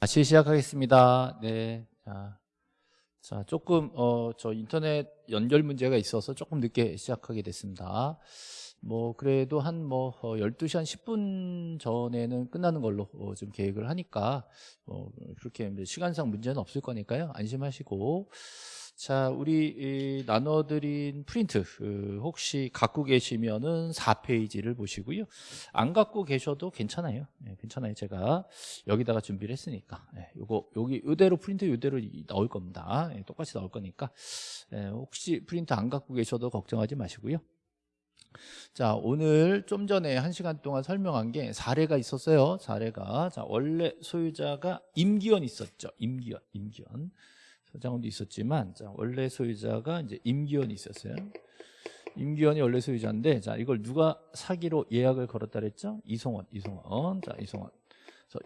다시 시작하겠습니다. 네. 자, 자 조금, 어, 저 인터넷 연결 문제가 있어서 조금 늦게 시작하게 됐습니다. 뭐, 그래도 한 뭐, 어, 12시 한 10분 전에는 끝나는 걸로 어, 좀 계획을 하니까, 뭐, 그렇게 시간상 문제는 없을 거니까요. 안심하시고. 자, 우리 나눠드린 프린트 그 혹시 갖고 계시면은 4페이지를 보시고요. 안 갖고 계셔도 괜찮아요. 네, 괜찮아요. 제가 여기다가 준비를 했으니까. 네, 요거 여기 이대로 프린트 이대로 나올 겁니다. 네, 똑같이 나올 거니까 혹시 프린트 안 갖고 계셔도 걱정하지 마시고요. 자 오늘 좀 전에 한 시간 동안 설명한 게 사례가 있었어요 사례가 자 원래 소유자가 임기원 있었죠 임기원 임기원 서 장훈도 있었지만 자, 원래 소유자가 이제 임기원이 있었어요. 임기원이 원래 소유자인데 자 이걸 누가 사기로 예약을 걸었다 그랬죠? 이송원, 이송원. 자, 이송원.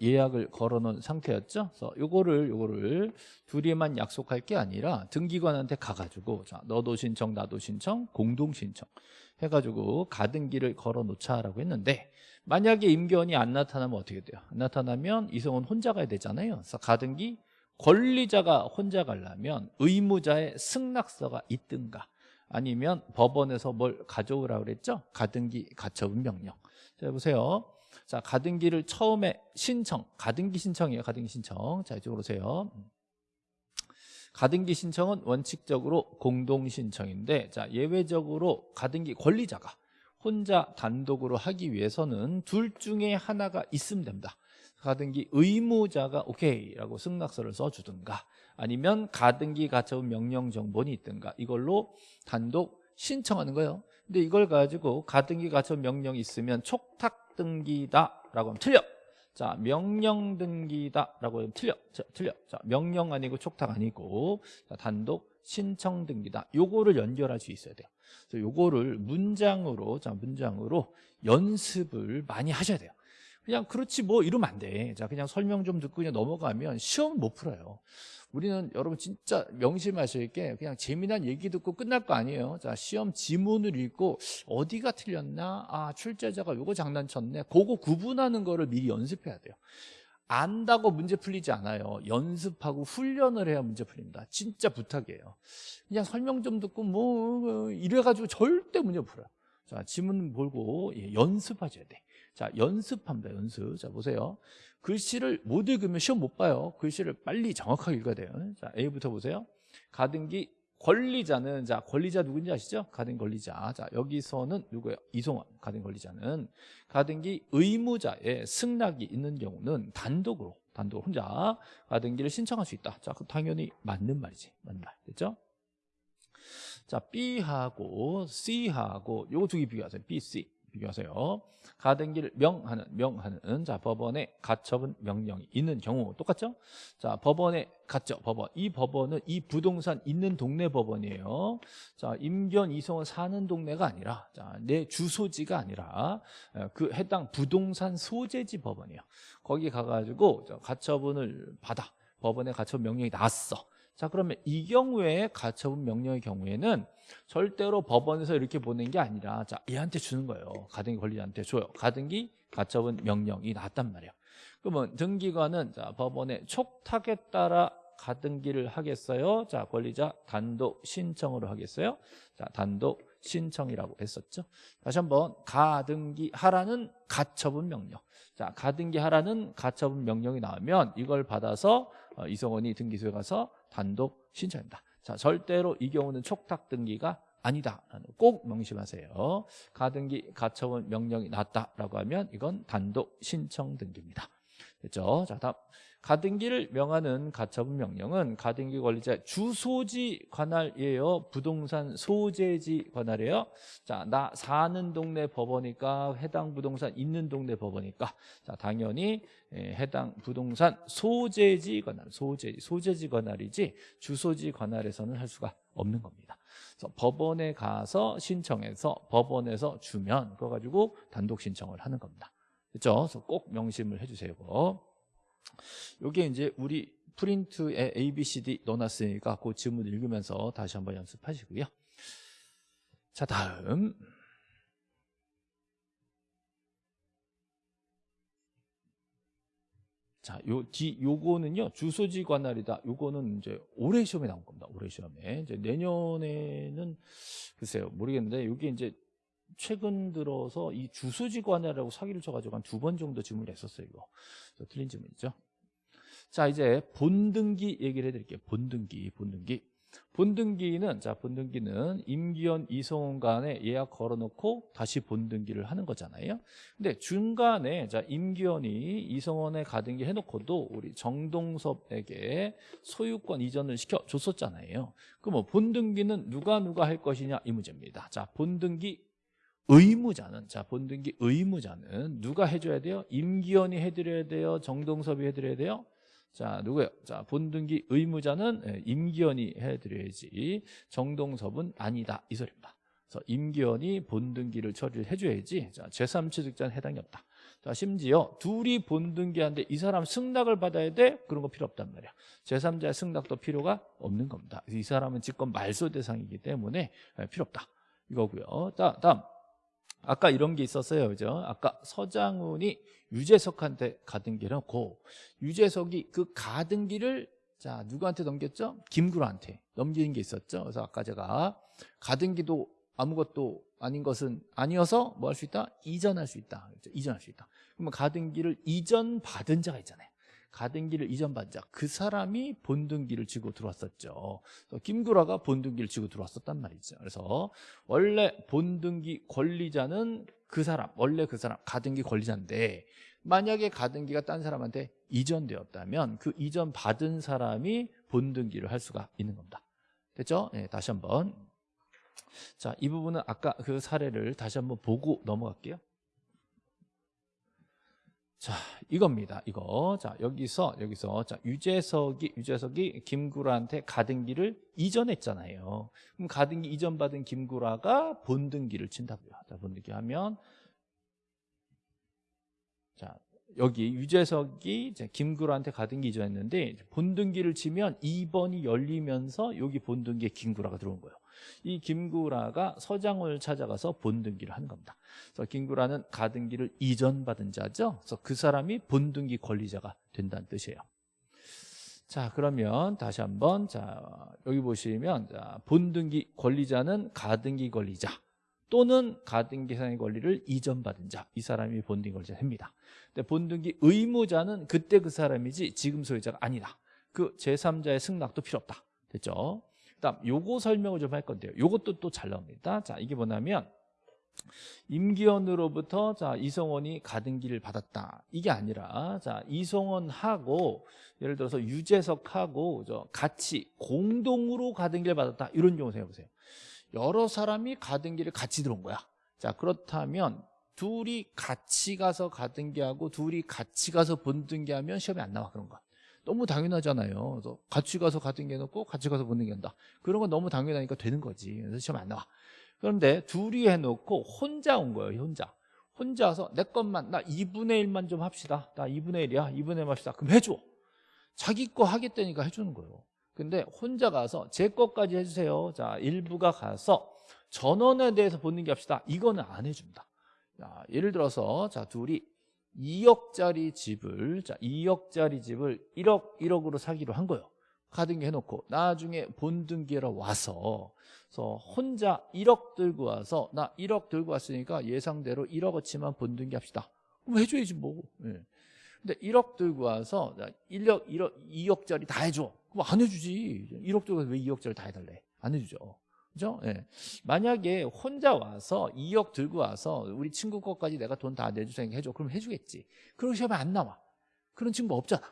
예약을 걸어놓은 상태였죠. 그래서 요거를 요거를 둘이만 약속할 게 아니라 등기관한테 가가지고 자 너도 신청, 나도 신청, 공동 신청 해가지고 가등기를 걸어놓자라고 했는데 만약에 임기원이 안 나타나면 어떻게 돼요? 안 나타나면 이성원 혼자 가야 되잖아요. 그래서 가등기 권리자가 혼자 가려면 의무자의 승낙서가 있든가 아니면 법원에서 뭘 가져오라고 그랬죠? 가등기 가처분 명령. 자, 보세요. 자, 가등기를 처음에 신청, 가등기 신청이에요. 가등기 신청. 자, 이쪽으로 오세요. 가등기 신청은 원칙적으로 공동 신청인데 자, 예외적으로 가등기 권리자가 혼자 단독으로 하기 위해서는 둘 중에 하나가 있으면 됩니다. 가등기 의무자가 오케이라고 승낙서를 써주든가 아니면 가등기 가처분 명령 정본이 있든가 이걸로 단독 신청하는 거예요. 근데 이걸 가지고 가등기 가처분 명령이 있으면 촉탁 등기다라고 하면 틀려. 자 명령 등기다라고 하면 틀려. 자, 틀려. 자 명령 아니고 촉탁 아니고 자, 단독 신청 등기다. 요거를 연결할 수 있어야 돼요. 그래서 요거를 문장으로 자 문장으로 연습을 많이 하셔야 돼요 그냥 그렇지 뭐 이러면 안 돼. 자, 그냥 설명 좀 듣고 그냥 넘어가면 시험 못 풀어요. 우리는 여러분 진짜 명심하실 게 그냥 재미난 얘기 듣고 끝날 거 아니에요. 자, 시험 지문을 읽고 어디가 틀렸나? 아, 출제자가 요거 장난쳤네. 그거 구분하는 거를 미리 연습해야 돼요. 안다고 문제 풀리지 않아요. 연습하고 훈련을 해야 문제 풀립니다. 진짜 부탁이에요. 그냥 설명 좀 듣고 뭐 이래가지고 절대 문제 풀어요. 자, 지문 보고 예, 연습하셔야 돼. 자, 연습합니다. 연습. 자, 보세요. 글씨를 못 읽으면 시험 못 봐요. 글씨를 빨리 정확하게 읽어야 돼요. 자, A부터 보세요. 가등기 권리자는 자, 권리자 누군지 아시죠? 가등기 권리자. 자, 여기서는 누구예요? 이송원. 가등기 권리자는 가등기 의무자의 승낙이 있는 경우는 단독으로 단독 혼자 가등기를 신청할 수 있다. 자, 그 당연히 맞는 말이지. 맞는 말. 됐죠? 자, B하고 C하고 요거 두 개 비교하세요. B, C. 비교하세요. 가등기를 명하는 명하는 자 법원의 가처분 명령이 있는 경우 똑같죠? 자 법원의 가처 법원 이 법원은 이 부동산 있는 동네 법원이에요. 자 임견 이성은 사는 동네가 아니라 자 내 주소지가 아니라 그 해당 부동산 소재지 법원이에요. 거기 가가지고 가처분을 받아 법원의 가처분 명령이 나왔어. 자 그러면 이 경우에 가처분 명령의 경우에는 절대로 법원에서 이렇게 보낸 게 아니라 자 얘한테 주는 거예요. 가등기 권리자한테 줘요. 가등기 가처분 명령이 나왔단 말이에요. 그러면 등기관은 자 법원의 촉탁에 따라 가등기를 하겠어요? 자 권리자 단독 신청으로 하겠어요? 자 단독 신청이라고 했었죠. 다시 한번 가등기 하라는 가처분 명령. 자 가등기 하라는 가처분 명령이 나오면 이걸 받아서 어, 이성원이 등기소에 가서 단독 신청합니다. 자, 절대로 이 경우는 촉탁 등기가 아니다. 꼭 명심하세요. 가등기 가처분 명령이 났다라고 하면 이건 단독 신청 등기입니다. 됐죠? 자, 다음 가등기를 명하는 가처분 명령은 가등기 권리자 주소지 관할이에요. 부동산 소재지 관할이에요. 자, 나 사는 동네 법원이니까 해당 부동산 있는 동네 법원이니까 자, 당연히 예, 해당 부동산 소재지 관할, 소재지, 소재지 관할이지 주소지 관할에서는 할 수가 없는 겁니다. 그래서 법원에 가서 신청해서 법원에서 주면 그거 가지고 단독 신청을 하는 겁니다. 그렇죠? 그래서 꼭 명심을 해주세요. 이게 이제 우리 프린트에 A, B, C, D 넣어놨으니까 그 지문 읽으면서 다시 한번 연습하시고요. 자 다음 자, 요 뒤 요거는요. 주소지 관할이다. 요거는 이제 올해 시험에 나온 겁니다. 올해 시험에. 이제 내년에는 글쎄요. 모르겠는데 여기 이제 최근 들어서 이 주소지 관할이라고 사기를 쳐가지고 한 두 번 정도 질문을 했었어요. 이거 저 틀린 질문이죠. 자 이제 본등기 얘기를 해드릴게요. 본등기, 본등기. 본등기는 자 본등기는 임기현 이성훈 간에 예약 걸어놓고 다시 본등기를 하는 거잖아요. 근데 중간에 자 임기현이 이성원에 가등기 해놓고도 우리 정동섭에게 소유권 이전을 시켜 줬었잖아요. 그럼 뭐 본등기는 누가 누가 할 것이냐 이 문제입니다. 자 본등기 의무자는 자 본등기 의무자는 누가 해줘야 돼요? 임기현이 해드려야 돼요? 정동섭이 해드려야 돼요? 자 누구예요? 자 본등기 의무자는 예, 임기현이 해드려야지 정동섭은 아니다 이 소리입니다. 그래서 임기현이 본등기를 처리를 해줘야지 자 제3취득자는 해당이 없다. 자 심지어 둘이 본등기하는데 이 사람 승낙을 받아야 돼? 그런 거 필요 없단 말이야. 제3자의 승낙도 필요가 없는 겁니다. 이 사람은 직권 말소 대상이기 때문에 예, 필요 없다. 이거고요. 자 다음 아까 이런 게 있었어요. 그죠? 아까 서장훈이 유재석한테 가등기를 놓고 유재석이 그 가등기를 자, 누구한테 넘겼죠? 김구라한테 넘기는 게 있었죠. 그래서 아까 제가 가등기도 아무것도 아닌 것은 아니어서 뭐 할 수 있다? 이전할 수 있다. 그렇죠? 이전할 수 있다. 그러면 가등기를 이전받은 자가 있잖아요. 가등기를 이전받은 자, 그 사람이 본등기를 지고 들어왔었죠. 김구라가 본등기를 지고 들어왔었단 말이죠. 그래서 원래 본등기 권리자는 그 사람, 원래 그 사람, 가등기 권리자인데 만약에 가등기가 딴 사람한테 이전되었다면 그 이전 받은 사람이 본등기를 할 수가 있는 겁니다. 됐죠? 네, 다시 한번. 자, 이 부분은 아까 그 사례를 다시 한번 보고 넘어갈게요. 자, 이겁니다. 이거. 자, 여기서 여기서 자, 유재석이 유재석이 김구라한테 가등기를 이전했잖아요. 그럼 가등기 이전 받은 김구라가 본등기를 친다고요. 자, 본등기 하면 자, 여기 유재석이 김구라한테 가등기 이전했는데 본등기를 치면 2번이 열리면서 여기 본등기에 김구라가 들어온 거예요. 이 김구라가 서장을 찾아가서 본등기를 한 겁니다. 그래서 김구라는 가등기를 이전받은 자죠. 그래서 그 사람이 본등기 권리자가 된다는 뜻이에요. 자 그러면 다시 한번 자 여기 보시면 자, 본등기 권리자는 가등기 권리자 또는 가등기상의 권리를 이전받은 자 이 사람이 본등기 권리자 됩니다. 근데 본등기 의무자는 그때 그 사람이지 지금 소유자가 아니다. 그 제3자의 승낙도 필요 없다. 됐죠? 다음 요거 설명을 좀 할 건데요. 요것도 또 잘 나옵니다. 자, 이게 뭐냐면 임기현으로부터 자 이성원이 가등기를 받았다. 이게 아니라 자 이성원하고 예를 들어서 유재석하고 저 같이 공동으로 가등기를 받았다. 이런 경우 생각해 보세요. 여러 사람이 가등기를 같이 들어온 거야. 자 그렇다면 둘이 같이 가서 가등기하고 둘이 같이 가서 본등기하면 시험에 안 나와 그런 거. 너무 당연하잖아요. 그래서 같이 가서 가등기 해놓고 같이 가서 본등기 한다. 그런 건 너무 당연하니까 되는 거지. 그래서 시험 안 나와. 그런데 둘이 해놓고 혼자 온 거예요. 혼자. 혼자 와서 내 것만 나 2분의 1만 좀 합시다. 나 2분의 1이야. 2분의 1 합시다. 그럼 해줘. 자기 거 하겠다니까 해주는 거예요. 근데 혼자 가서 제 것까지 해주세요. 자 일부가 가서 전원에 대해서 본등기 합시다. 이거는 안 해준다. 자, 예를 들어서 자 둘이 2억짜리 집을 자 2억짜리 집을 1억 1억으로 사기로 한 거예요. 가등기 해놓고 나중에 본등기로 와서 그래서 혼자 1억 들고 와서 나 1억 들고 왔으니까 예상대로 1억어치만 본등기 합시다. 그럼 해줘야지 뭐. 예. 근데 1억 들고 와서 1억, 1억, 2억짜리 다 해줘. 그럼 안 해주지. 1억 들고 와서 왜 2억짜리 다 해달래? 안 해주죠. 그죠? 예. 만약에 혼자 와서 2억 들고 와서 우리 친구 것까지 내가 돈 다 내주세요 해줘. 그럼 해주겠지. 그런 시험에 안 나와. 그런 친구 없잖아.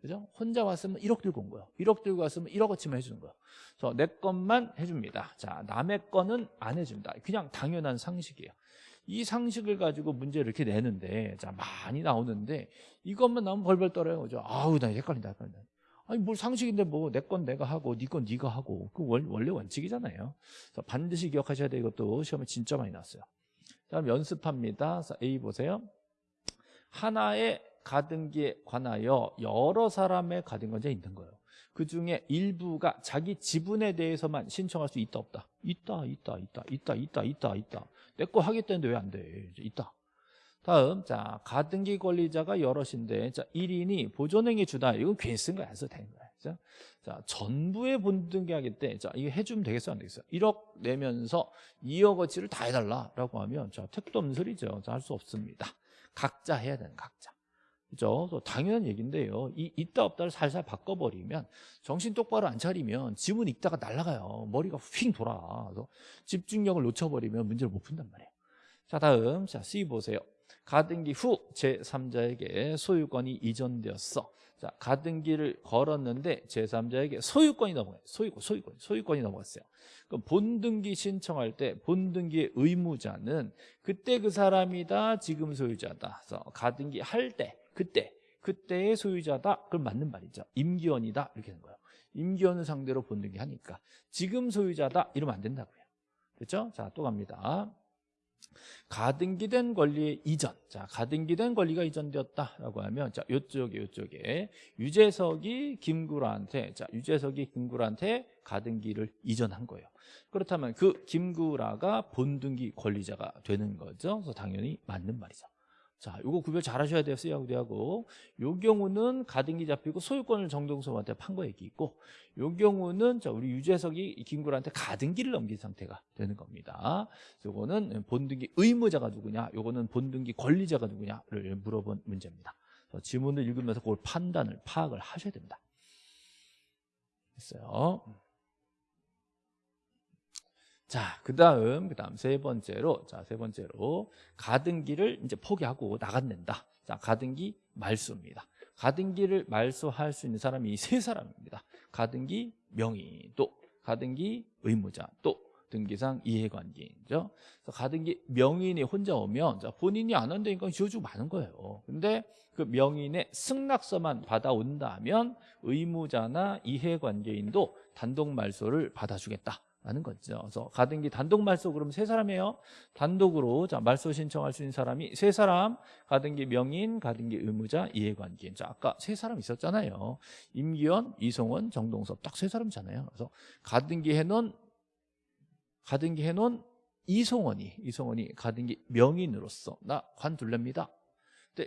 그죠? 혼자 왔으면 1억 들고 온 거예요. 1억 들고 왔으면 1억어치만 해주는 거예요. 그래서 내 것만 해줍니다. 자, 남의 거는 안 해준다. 그냥 당연한 상식이에요. 이 상식을 가지고 문제를 이렇게 내는데, 자, 많이 나오는데, 이것만 나오면 벌벌 떨어요. 그죠? 아우, 나 헷갈린다, 헷갈린다. 아니, 뭘 상식인데 뭐, 내 건 내가 하고, 네 건 네가 하고. 그 원래 원칙이잖아요. 반드시 기억하셔야 돼. 이것도 시험에 진짜 많이 나왔어요. 다음 연습합니다. 자, A 보세요. 하나의 가등기에 관하여 여러 사람의 가등기가 있는 거예요. 그 중에 일부가 자기 지분에 대해서만 신청할 수 있다 없다? 있다 있다 있다 있다 있다 있다 있다 내 거 하겠다는데 왜 안 돼? 있다 다음 자 가등기 권리자가 여럿인데 자 1인이 보존행위 주다 이건 괜히 쓴 거야 안 써도 되는 거야 그죠? 자 전부에 본등기하기 때자 이거 해주면 되겠어 안 되겠어 1억 내면서 2억어치를 다 해달라라고 하면 자 택도 없는 소리죠 자 할 수 없습니다 각자 해야 되는 각자 그죠? 당연한 얘기인데요. 이 있다 없다를 살살 바꿔버리면 정신 똑바로 안 차리면 지문 읽다가 날아가요. 머리가 휙 돌아. 집중력을 놓쳐버리면 문제를 못 푼단 말이에요. 자 다음 자 C 보세요. 가등기 후 제3자에게 소유권이 이전되었어. 자 가등기를 걸었는데 제3자에게 소유권이 넘어가요. 소유권, 소유권, 소유권이 넘어갔어요. 그럼 본등기 신청할 때 본등기의 의무자는 그때 그 사람이다, 지금 소유자다. 그래서 가등기 할 때, 그때, 그때의 소유자다. 그럼 맞는 말이죠. 임기원이다 이렇게 되는 거예요. 임기원을 상대로 본등기 하니까 지금 소유자다 이러면 안 된다고요. 그렇죠? 자 또 갑니다. 가등기된 권리의 이전. 자, 가등기된 권리가 이전되었다라고 하면 자, 요쪽에 요쪽에 유재석이 김구라한테 자, 유재석이 김구라한테 가등기를 이전한 거예요. 그렇다면 그 김구라가 본등기 권리자가 되는 거죠. 그래서 당연히 맞는 말이죠. 자, 요거 구별 잘 하셔야 돼요. C하고 D하고. 요 경우는 가등기 잡히고 소유권을 정동섭한테 판 거 얘기 있고 요 경우는 자, 우리 유재석이 김구라한테 가등기를 넘긴 상태가 되는 겁니다. 요거는 본등기 의무자가 누구냐, 요거는 본등기 권리자가 누구냐를 물어본 문제입니다. 지문을 읽으면서 그걸 판단을 파악을 하셔야 됩니다. 됐어요. 자, 그 다음, 그 다음 세 번째로, 자, 세 번째로, 가등기를 이제 포기하고 나간다. 자, 가등기 말소입니다. 가등기를 말소할 수 있는 사람이 이 세 사람입니다. 가등기 명의, 또 가등기 의무자, 또 등기상 이해관계인죠. 가등기 명인이 혼자 오면 자, 본인이 안 한다니까 지어주고 많은 거예요. 근데 그 명인의 승낙서만 받아온다면 의무자나 이해관계인도 단독 말소를 받아주겠다. 라는 거죠. 그래서 가등기 단독 말소 그러면 세 사람이에요. 단독으로 자 말소 신청할 수 있는 사람이 세 사람. 가등기 명인, 가등기 의무자, 이해관계인. 자 아까 세 사람 있었잖아요. 임기원, 이송원, 정동섭 딱 세 사람이잖아요. 그래서 가등기 해놓은 가등기 해놓은 이송원이 이송원이 가등기 명인으로서 나 관둘랍니다.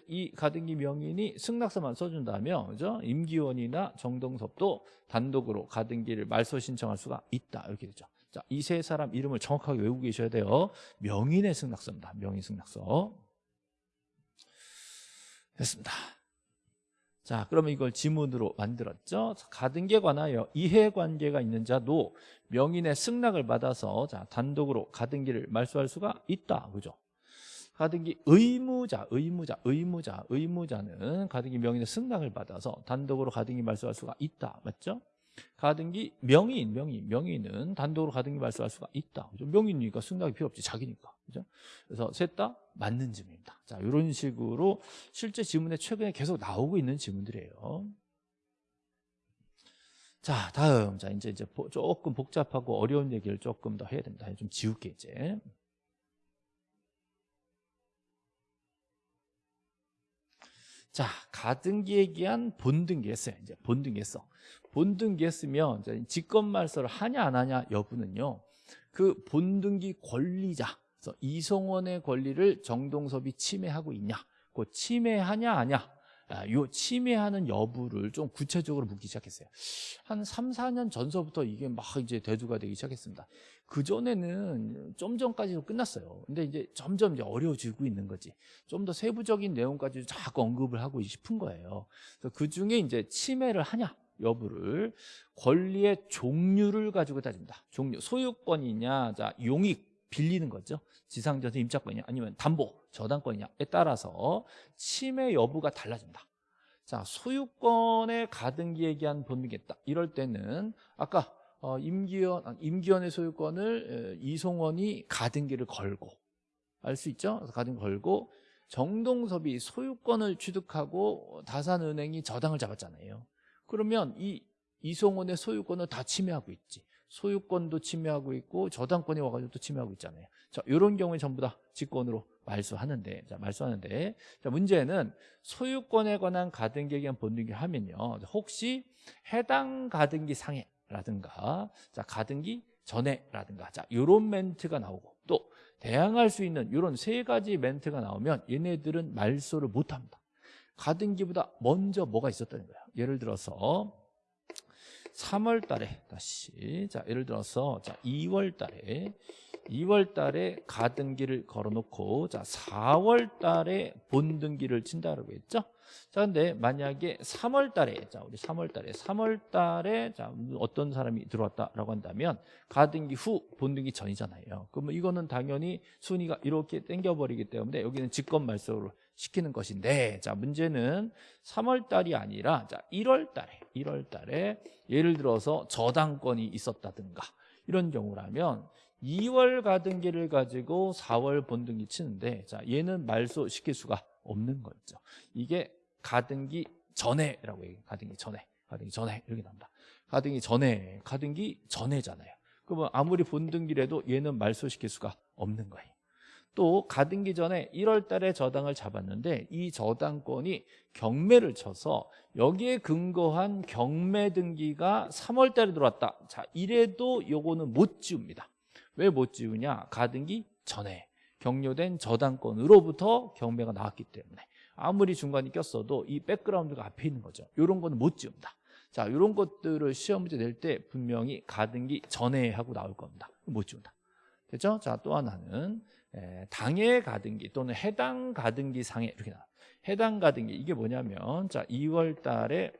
이 가등기 명인이 승낙서만 써준다면 그죠? 임기원이나 정동섭도 단독으로 가등기를 말소 신청할 수가 있다 이렇게 되죠. 자, 이 세 사람 이름을 정확하게 외우고 계셔야 돼요. 명인의 승낙서입니다. 명인 승낙서. 됐습니다. 자, 그러면 이걸 지문으로 만들었죠. 가등기에 관하여 이해관계가 있는 자도 명인의 승낙을 받아서 자 단독으로 가등기를 말소할 수가 있다. 그죠? 가등기 의무자, 의무자, 의무자, 의무자는 가등기 명인의 승낙을 받아서 단독으로 가등기 말소할 수가 있다. 맞죠? 가등기 명인, 명인, 명인은 단독으로 가등기 말소할 수가 있다. 그죠? 명인이니까 승낙이 필요 없지, 자기니까. 그죠? 그래서 셋 다 맞는 질문입니다. 자, 이런 식으로 실제 지문에 최근에 계속 나오고 있는 지문들이에요. 자, 다음. 자, 이제 이제 조금 복잡하고 어려운 얘기를 조금 더 해야 됩니다. 좀 지울게 이제. 자, 가등기 얘기한 본등기 했어요. 이제 본등기 했어. 본등기 했으면 이제 직권말소를 하냐 안 하냐 여부는요. 그 본등기 권리자, 그래서 이성원의 권리를 정동섭이 침해하고 있냐, 그 침해하냐 아냐, 아, 요 침해하는 여부를 좀 구체적으로 묻기 시작했어요. 한 3, 4년 전서부터 이게 막 이제 대두가 되기 시작했습니다. 그 전에는 좀 전까지도 끝났어요. 근데 이제 점점 이제 어려워지고 있는 거지. 좀 더 세부적인 내용까지 자꾸 언급을 하고 싶은 거예요. 그 중에 이제 침해를 하냐 여부를 권리의 종류를 가지고 따집니다. 종류 소유권이냐, 자 용익 빌리는 거죠. 지상전세 임차권이냐 아니면 담보 저당권이냐에 따라서 침해 여부가 달라집니다. 자 소유권의 가등기 얘기한 본능겠다. 이럴 때는 아까 어, 임기원 아, 임기원의 소유권을 에, 이송원이 가등기를 걸고 알 수 있죠? 가등기 걸고 정동섭이 소유권을 취득하고 다산은행이 저당을 잡았잖아요. 그러면 이 이송원의 소유권을 다 침해하고 있지. 소유권도 침해하고 있고 저당권이 와가지고 또 침해하고 있잖아요. 자, 이런 경우에 전부 다 직권으로 말소하는데, 자, 말소하는데, 자, 문제는 소유권에 관한 가등기에 의한 본등기 하면요. 혹시 해당 가등기 상해라든가, 자, 가등기 전에라든가, 자, 요런 멘트가 나오고, 또 대항할 수 있는 이런 세 가지 멘트가 나오면 얘네들은 말소를 못합니다. 가등기보다 먼저 뭐가 있었다는 거예요. 예를 들어서 3월 달에 다시 자 예를 들어서 자 2월 달에 2월 달에 가등기를 걸어놓고 자 4월 달에 본등기를 친다라고 했죠. 자 근데 만약에 3월 달에 자 우리 3월 달에 3월 달에 자 어떤 사람이 들어왔다라고 한다면 가등기 후 본등기 전이잖아요. 그러면 이거는 당연히 순위가 이렇게 땡겨버리기 때문에 여기는 직권 말소를 시키는 것인데 자 문제는 3월 달이 아니라 자 1월 달에 1월 달에 예를 들어서 저당권이 있었다든가 이런 경우라면 2월 가등기를 가지고 4월 본등기 치는데 자 얘는 말소 시킬 수가 없는 거죠. 이게 가등기 전에라고 얘기해요. 가등기 전에. 가등기 전에 이렇게 나온다. 가등기 전에. 가등기 전에잖아요. 그러면 아무리 본등기라도 얘는 말소시킬 수가 없는 거예요. 또 가등기 전에 1월 달에 저당을 잡았는데 이 저당권이 경매를 쳐서 여기에 근거한 경매 등기가 3월 달에 들어왔다. 자, 이래도 요거는 못 지웁니다. 왜 못 지우냐? 가등기 전에 경료된 저당권으로부터 경매가 나왔기 때문에 아무리 중간에 꼈어도 이 백그라운드가 앞에 있는 거죠. 이런 거는 못 지운다. 자, 이런 것들을 시험 문제 낼 때 분명히 가등기 전에 하고 나올 겁니다. 못 지운다. 됐죠? 자, 또 하나는 에, 당해 가등기 또는 해당 가등기 상해 이렇게 나와. 해당 가등기. 이게 뭐냐면 자, 2월 달에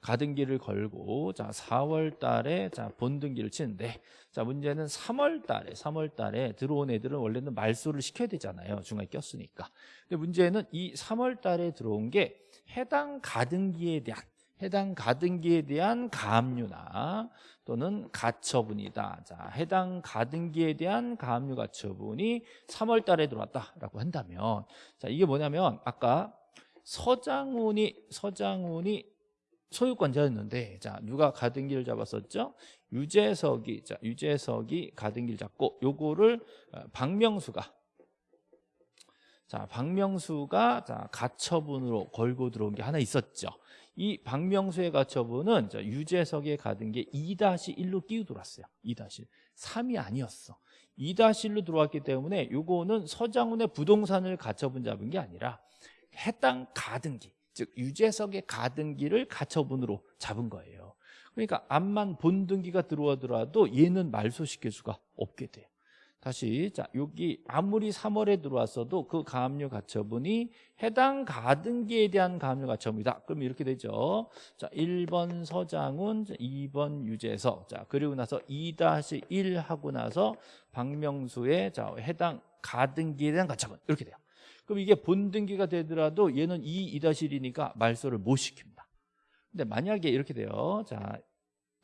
가등기를 걸고 자 4월 달에 자 본등기를 치는데 자 문제는 3월 달에 3월 달에 들어온 애들은 원래는 말소를 시켜야 되잖아요. 중간에 꼈으니까. 근데 문제는 이 3월 달에 들어온 게 해당 가등기에 대한 해당 가등기에 대한 가압류나 또는 가처분이다. 자, 해당 가등기에 대한 가압류 가처분이 3월 달에 들어왔다라고 한다면 자, 이게 뭐냐면 아까 서장훈이 서장훈이 소유권자였는데 자 누가 가등기를 잡았었죠? 유재석이 자 유재석이 가등기를 잡고 요거를 어, 박명수가 자 박명수가 자 가처분으로 걸고 들어온 게 하나 있었죠. 이 박명수의 가처분은 자, 유재석의 가등기에 2-1로 끼우 들어왔어요. 2-1. 3이 아니었어. 2-1로 들어왔기 때문에 요거는 서장훈의 부동산을 가처분 잡은 게 아니라 해당 가등기 즉 유재석의 가등기를 가처분으로 잡은 거예요. 그러니까 암만 본등기가 들어오더라도 얘는 말소시킬 수가 없게 돼요. 다시 자 여기 아무리 3월에 들어왔어도 그 가압류 가처분이 해당 가등기에 대한 가압류 가처분이다. 그럼 이렇게 되죠. 자 1번 서장훈, 2번 유재석. 자 그리고 나서 2-1 하고 나서 박명수의 자 해당 가등기에 대한 가처분 이렇게 돼요. 그럼 이게 본등기가 되더라도 얘는 2, 2-1이니까 말소를 못 시킵니다. 근데 만약에 이렇게 돼요. 자,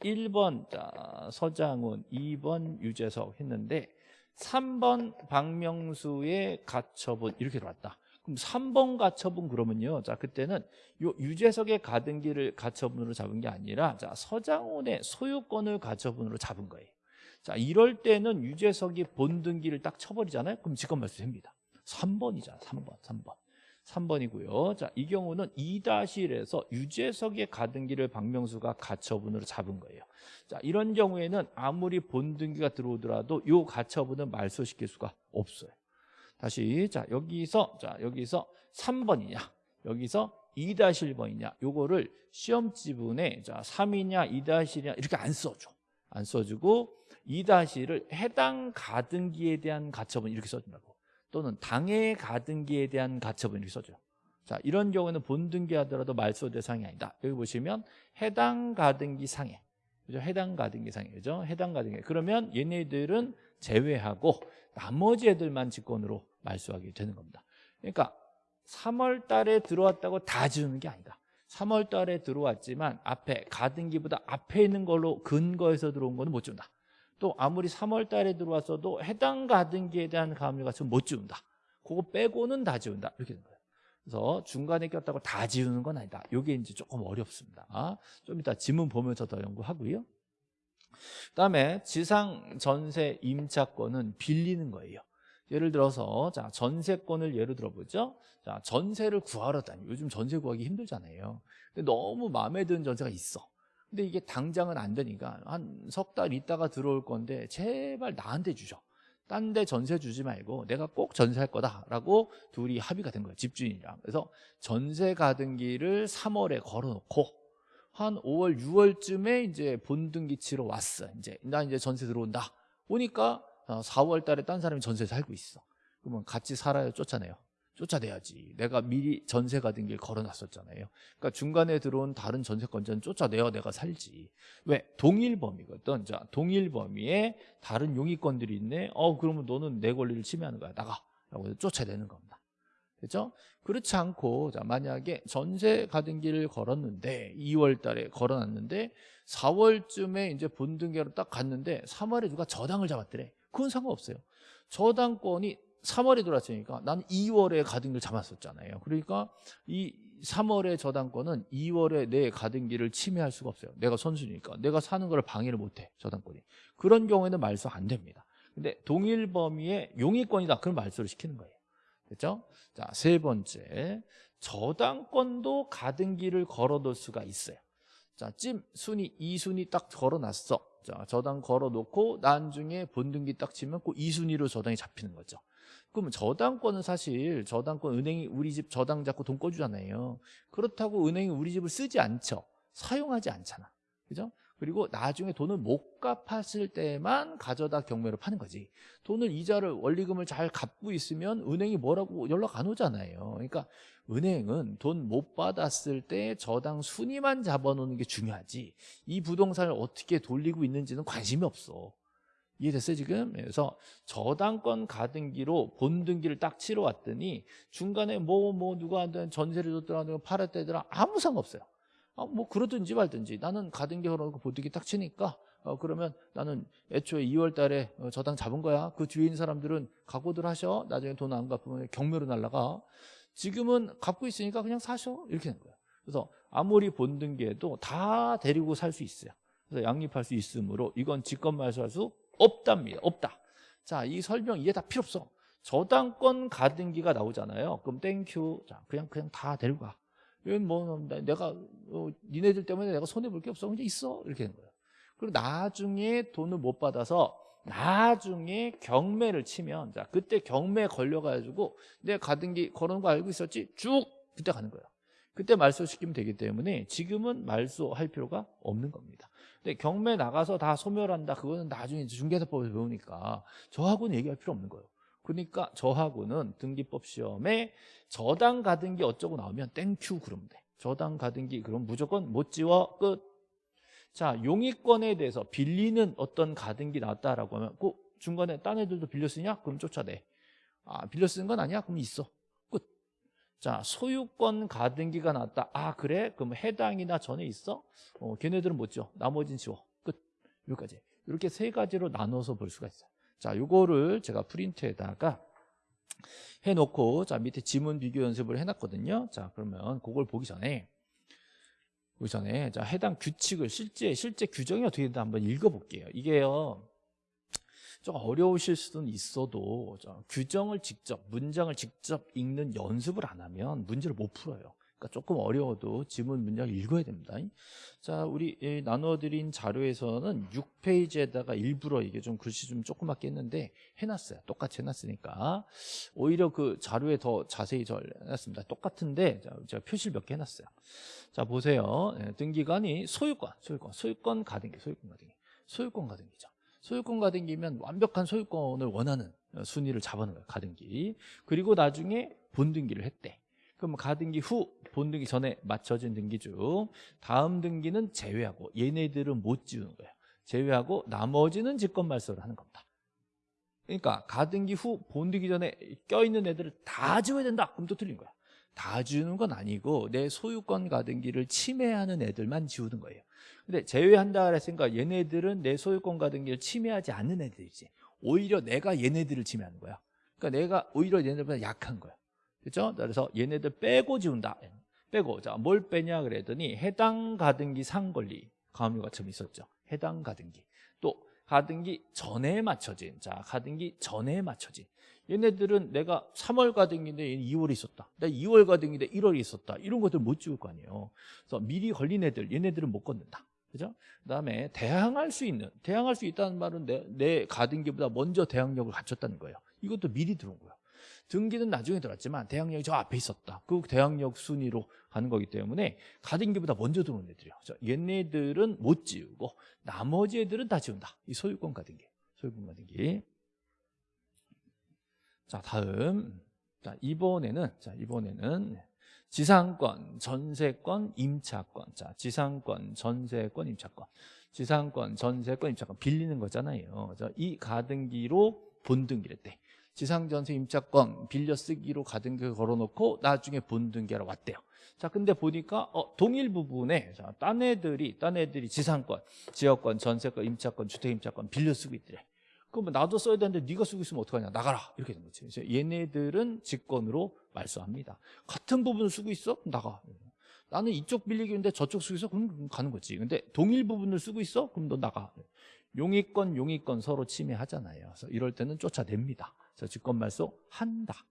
1번 자, 서장훈, 2번 유재석 했는데 3번 박명수의 가처분 이렇게 들어왔다. 그럼 3번 가처분 그러면요. 자, 그때는 요 유재석의 가등기를 가처분으로 잡은 게 아니라 자, 서장훈의 소유권을 가처분으로 잡은 거예요. 자, 이럴 때는 유재석이 본등기를 딱 쳐버리잖아요. 그럼 직권 말소 됩니다. 3번이잖아 3번 3번 3번이고요. 자, 이 경우는 2-1에서 유재석의 가등기를 박명수가 가처분으로 잡은 거예요. 자, 이런 경우에는 아무리 본등기가 들어오더라도 이 가처분은 말소시킬 수가 없어요. 다시 자 여기서 자 여기서 3번이냐 여기서 2-1번이냐 요거를 시험 지문에 자 3이냐 2-1이냐 이렇게 안 써줘. 안 써주고 2-1을 해당 가등기에 대한 가처분 이렇게 써준다고 또는 당해 가등기에 대한 가처분 이렇게 써줘요. 자, 이런 경우는 본등기 하더라도 말소 대상이 아니다. 여기 보시면 해당 가등기 상해. 그죠? 해당 가등기 상해. 그죠? 해당 가등기. 그러면 얘네들은 제외하고 나머지 애들만 직권으로 말소하게 되는 겁니다. 그러니까 3월 달에 들어왔다고 다 지우는 게 아니다. 3월 달에 들어왔지만 앞에 가등기보다 앞에 있는 걸로 근거해서 들어온 거는 못 준다. 또 아무리 3월 달에 들어왔어도 해당 가등기에 대한 가압류가 지금 못 지운다. 그거 빼고는 다 지운다. 이렇게 된 거예요. 그래서 중간에 꼈다고 다 지우는 건 아니다. 이게 이제 조금 어렵습니다. 좀 이따 지문 보면서 더 연구하고요. 그다음에 지상 전세 임차권은 빌리는 거예요. 예를 들어서 자 전세권을 예로 들어보죠. 자 전세를 구하러 다니. 요즘 전세 구하기 힘들잖아요. 근데 너무 마음에 드는 전세가 있어. 근데 이게 당장은 안 되니까 한 석 달 있다가 들어올 건데 제발 나한테 주셔. 딴데 전세 주지 말고 내가 꼭 전세할 거다라고 둘이 합의가 된 거예요. 집주인이랑. 그래서 전세 가등기를 3월에 걸어놓고 한 5월, 6월쯤에 이제 본등기 치러 왔어. 이제 나 이제 전세 들어온다. 오니까 4월 달에 딴 사람이 전세 살고 있어. 그러면 같이 살아요, 쫓아내요. 쫓아내야지. 내가 미리 전세 가등기를 걸어놨었잖아요. 그러니까 중간에 들어온 다른 전세권자는 쫓아내야 내가 살지. 왜? 동일 범위거든. 자, 동일 범위에 다른 용의권들이 있네. 어, 그러면 너는 내 권리를 침해하는 거야. 나가. 라고 해서 쫓아내는 겁니다. 그죠? 그렇지 않고 자 만약에 전세 가등기를 걸었는데 2월 달에 걸어놨는데 4월쯤에 이제 본등기로 딱 갔는데 3월에 누가 저당을 잡았더래. 그건 상관없어요. 저당권이 3월에 들어왔으니까 나는 2월에 가등기를 잡았었잖아요. 그러니까 이 3월의 저당권은 2월에 내 가등기를 침해할 수가 없어요. 내가 선수니까. 내가 사는 걸 방해를 못해. 저당권이. 그런 경우에는 말소 안 됩니다. 근데 동일 범위의 용의권이다. 그럼 말소를 시키는 거예요. 됐죠? 자, 세 번째. 저당권도 가등기를 걸어둘 수가 있어요. 자, 찜, 순위, 이순위 딱 걸어놨어. 자, 저당 걸어놓고 나중에 본등기 딱 치면 그 이순위로 저당이 잡히는 거죠. 그러면 저당권은 사실 저당권 은행이 우리 집 저당 잡고 돈 꺼주잖아요. 그렇다고 은행이 우리 집을 쓰지 않죠. 사용하지 않잖아. 그죠? 그리고 나중에 돈을 못 갚았을 때만 가져다 경매로 파는 거지. 돈을 이자를 원리금을 잘 갚고 있으면 은행이 뭐라고 연락 안 오잖아요. 그러니까 은행은 돈 못 받았을 때 저당 순위만 잡아놓는 게 중요하지. 이 부동산을 어떻게 돌리고 있는지는 관심이 없어. 이해됐어요 지금? 그래서 저당권 가등기로 본등기를 딱 치러 왔더니 중간에 뭐뭐 누가 한테 전세를 줬더라 누가 팔았다더라 아무 상관없어요. 아, 뭐 그러든지 말든지 나는 가등기 걸어놓고 본등기 딱 치니까 어, 그러면 나는 애초에 2월 달에 어, 저당 잡은 거야. 그 뒤에 있는 사람들은 각오들 하셔. 나중에 돈 안 갚으면 경매로 날라가. 지금은 갚고 있으니까 그냥 사셔. 이렇게 하는 거야. 그래서 아무리 본등기해도 다 데리고 살 수 있어요. 그래서 양립할 수 있으므로 이건 직권 말소할 수 없답니다. 없다. 자, 이 설명 이게 다 필요 없어. 저당권 가등기가 나오잖아요. 그럼 thank you. 자, 그냥 그냥 다 데리고 가. 이건 뭐 내가 어, 니네들 때문에 내가 손해 볼 게 없어. 그냥 있어. 이렇게 되는 거예요. 그리고 나중에 돈을 못 받아서 나중에 경매를 치면 자, 그때 경매 걸려 가지고 내 가등기 걸어놓은 거 알고 있었지? 쭉 그때 가는 거예요. 그때 말소 시키면 되기 때문에 지금은 말소할 필요가 없는 겁니다. 근데 경매 나가서 다 소멸한다. 그거는 나중에 중개사법에서 배우니까 저하고는 얘기할 필요 없는 거예요. 그러니까 저하고는 등기법 시험에 저당 가등기 어쩌고 나오면 thank you 그러면 돼. 저당 가등기 그럼 무조건 못 지워 끝. 자 용익권에 대해서 빌리는 어떤 가등기 나왔다라고 하면 그 중간에 딴 애들도 빌려 쓰냐? 그럼 쫓아내. 아 빌려 쓰는 건 아니야? 그럼 있어. 끝. 자 소유권 가등기가 나왔다. 아 그래? 그럼 해당이나 전에 있어? 어, 걔네들은 못 지워. 나머지는 지워. 끝. 여기까지. 이렇게 세 가지로 나눠서 볼 수가 있어요. 자, 요거를 제가 프린트에다가 해놓고 자 밑에 지문 비교 연습을 해놨거든요. 자, 그러면 그걸 보기 전에 보기 전에 자 해당 규칙을 실제 실제 규정이 어떻게 되는지 한번 읽어볼게요. 이게요. 좀 어려우실 수는 있어도 규정을 직접 문장을 직접 읽는 연습을 안 하면 문제를 못 풀어요. 그러니까 조금 어려워도 지문 문장을 읽어야 됩니다. 자, 우리 나눠드린 자료에서는 6페이지에다가 일부러 이게 좀 글씨 좀 조그맣게 했는데 해놨어요. 똑같이 해놨으니까 오히려 그 자료에 더 자세히 저 해놨습니다. 똑같은데 제가 표시를 몇 개 해놨어요. 자, 보세요. 등기관이 소유권, 소유권, 소유권 가등기, 소유권 가등기, 소유권 가등기죠. 소유권 가등기면 완벽한 소유권을 원하는 순위를 잡아놓은 거예요. 가등기. 그리고 나중에 본등기를 했대. 그럼 가등기 후 본등기 전에 맞춰진 등기 중 다음 등기는 제외하고 얘네들은 못 지우는 거예요. 제외하고 나머지는 직권 말소를 하는 겁니다. 그러니까 가등기 후 본등기 전에 껴있는 애들을 다 지워야 된다. 그럼 또 틀린 거야. 다 지우는 건 아니고 내 소유권 가등 기를 침해하는 애들만 지우는 거예요. 근데 제외한다 그랬으니까 얘네들은 내 소유권 가등 기를 침해하지 않는 애들이지. 오히려 내가 얘네들을 침해하는 거야. 그러니까 내가 오히려 얘네들보다 약한 거야. 그렇죠? 그래서 얘네들 빼고 지운다. 빼고 자 뭘 빼냐 그랬더니 해당 가등기 상권리 가압류가 좀 있었죠. 해당 가등기 또 가등기 전에 맞춰진 자 가등기 전에 맞춰진 얘네들은 내가 3월 가등기인데 얘는 2월에 있었다. 내가 2월 가등기인데 1월에 있었다. 이런 것들 못 지울 거 아니에요. 그래서 미리 걸린 애들 얘네들은 못 건든다. 그죠? 그다음에 대항할 수 있는 대항할 수 있다는 말은 내, 내 가등기보다 먼저 대항력을 갖췄다는 거예요. 이것도 미리 들어온 거예요. 등기는 나중에 들어왔지만 대항력이 저 앞에 있었다. 그 대항력 순위로 가는 거기 때문에 가등기보다 먼저 들어온 애들이요. 자, 얘네들은 못 지우고 나머지 애들은 다 지운다. 이 소유권 가등기. 소유권 가등기. 자, 다음. 자, 이번에는 자, 이번에는 지상권, 전세권, 임차권. 자, 지상권, 전세권, 임차권. 지상권, 전세권, 임차권 빌리는 거잖아요. 자, 이 가등기로 본등기를 때 지상 전세 임차권 빌려 쓰기로 가등기 걸어놓고 나중에 본등기하러 왔대요. 자, 근데 보니까 어, 동일 부분에 자, 딴 애들이 딴 애들이 지상권, 지역권, 전세권, 임차권, 주택 임차권 빌려 쓰고 있더래. 그러면 나도 써야 되는데 네가 쓰고 있으면 어떡하냐? 나가라. 이렇게 된 거지. 그래서 얘네들은 직권으로 말소합니다. 같은 부분을 쓰고 있어? 나가. 나는 이쪽 빌리기인데 저쪽 쓰고 있어? 그럼 가는 거지. 근데 동일 부분을 쓰고 있어? 그럼 너 나가. 용의권 용의권 서로 침해하잖아요. 그래서 이럴 때는 쫓아냅니다. 그래서 직권 말소 한다.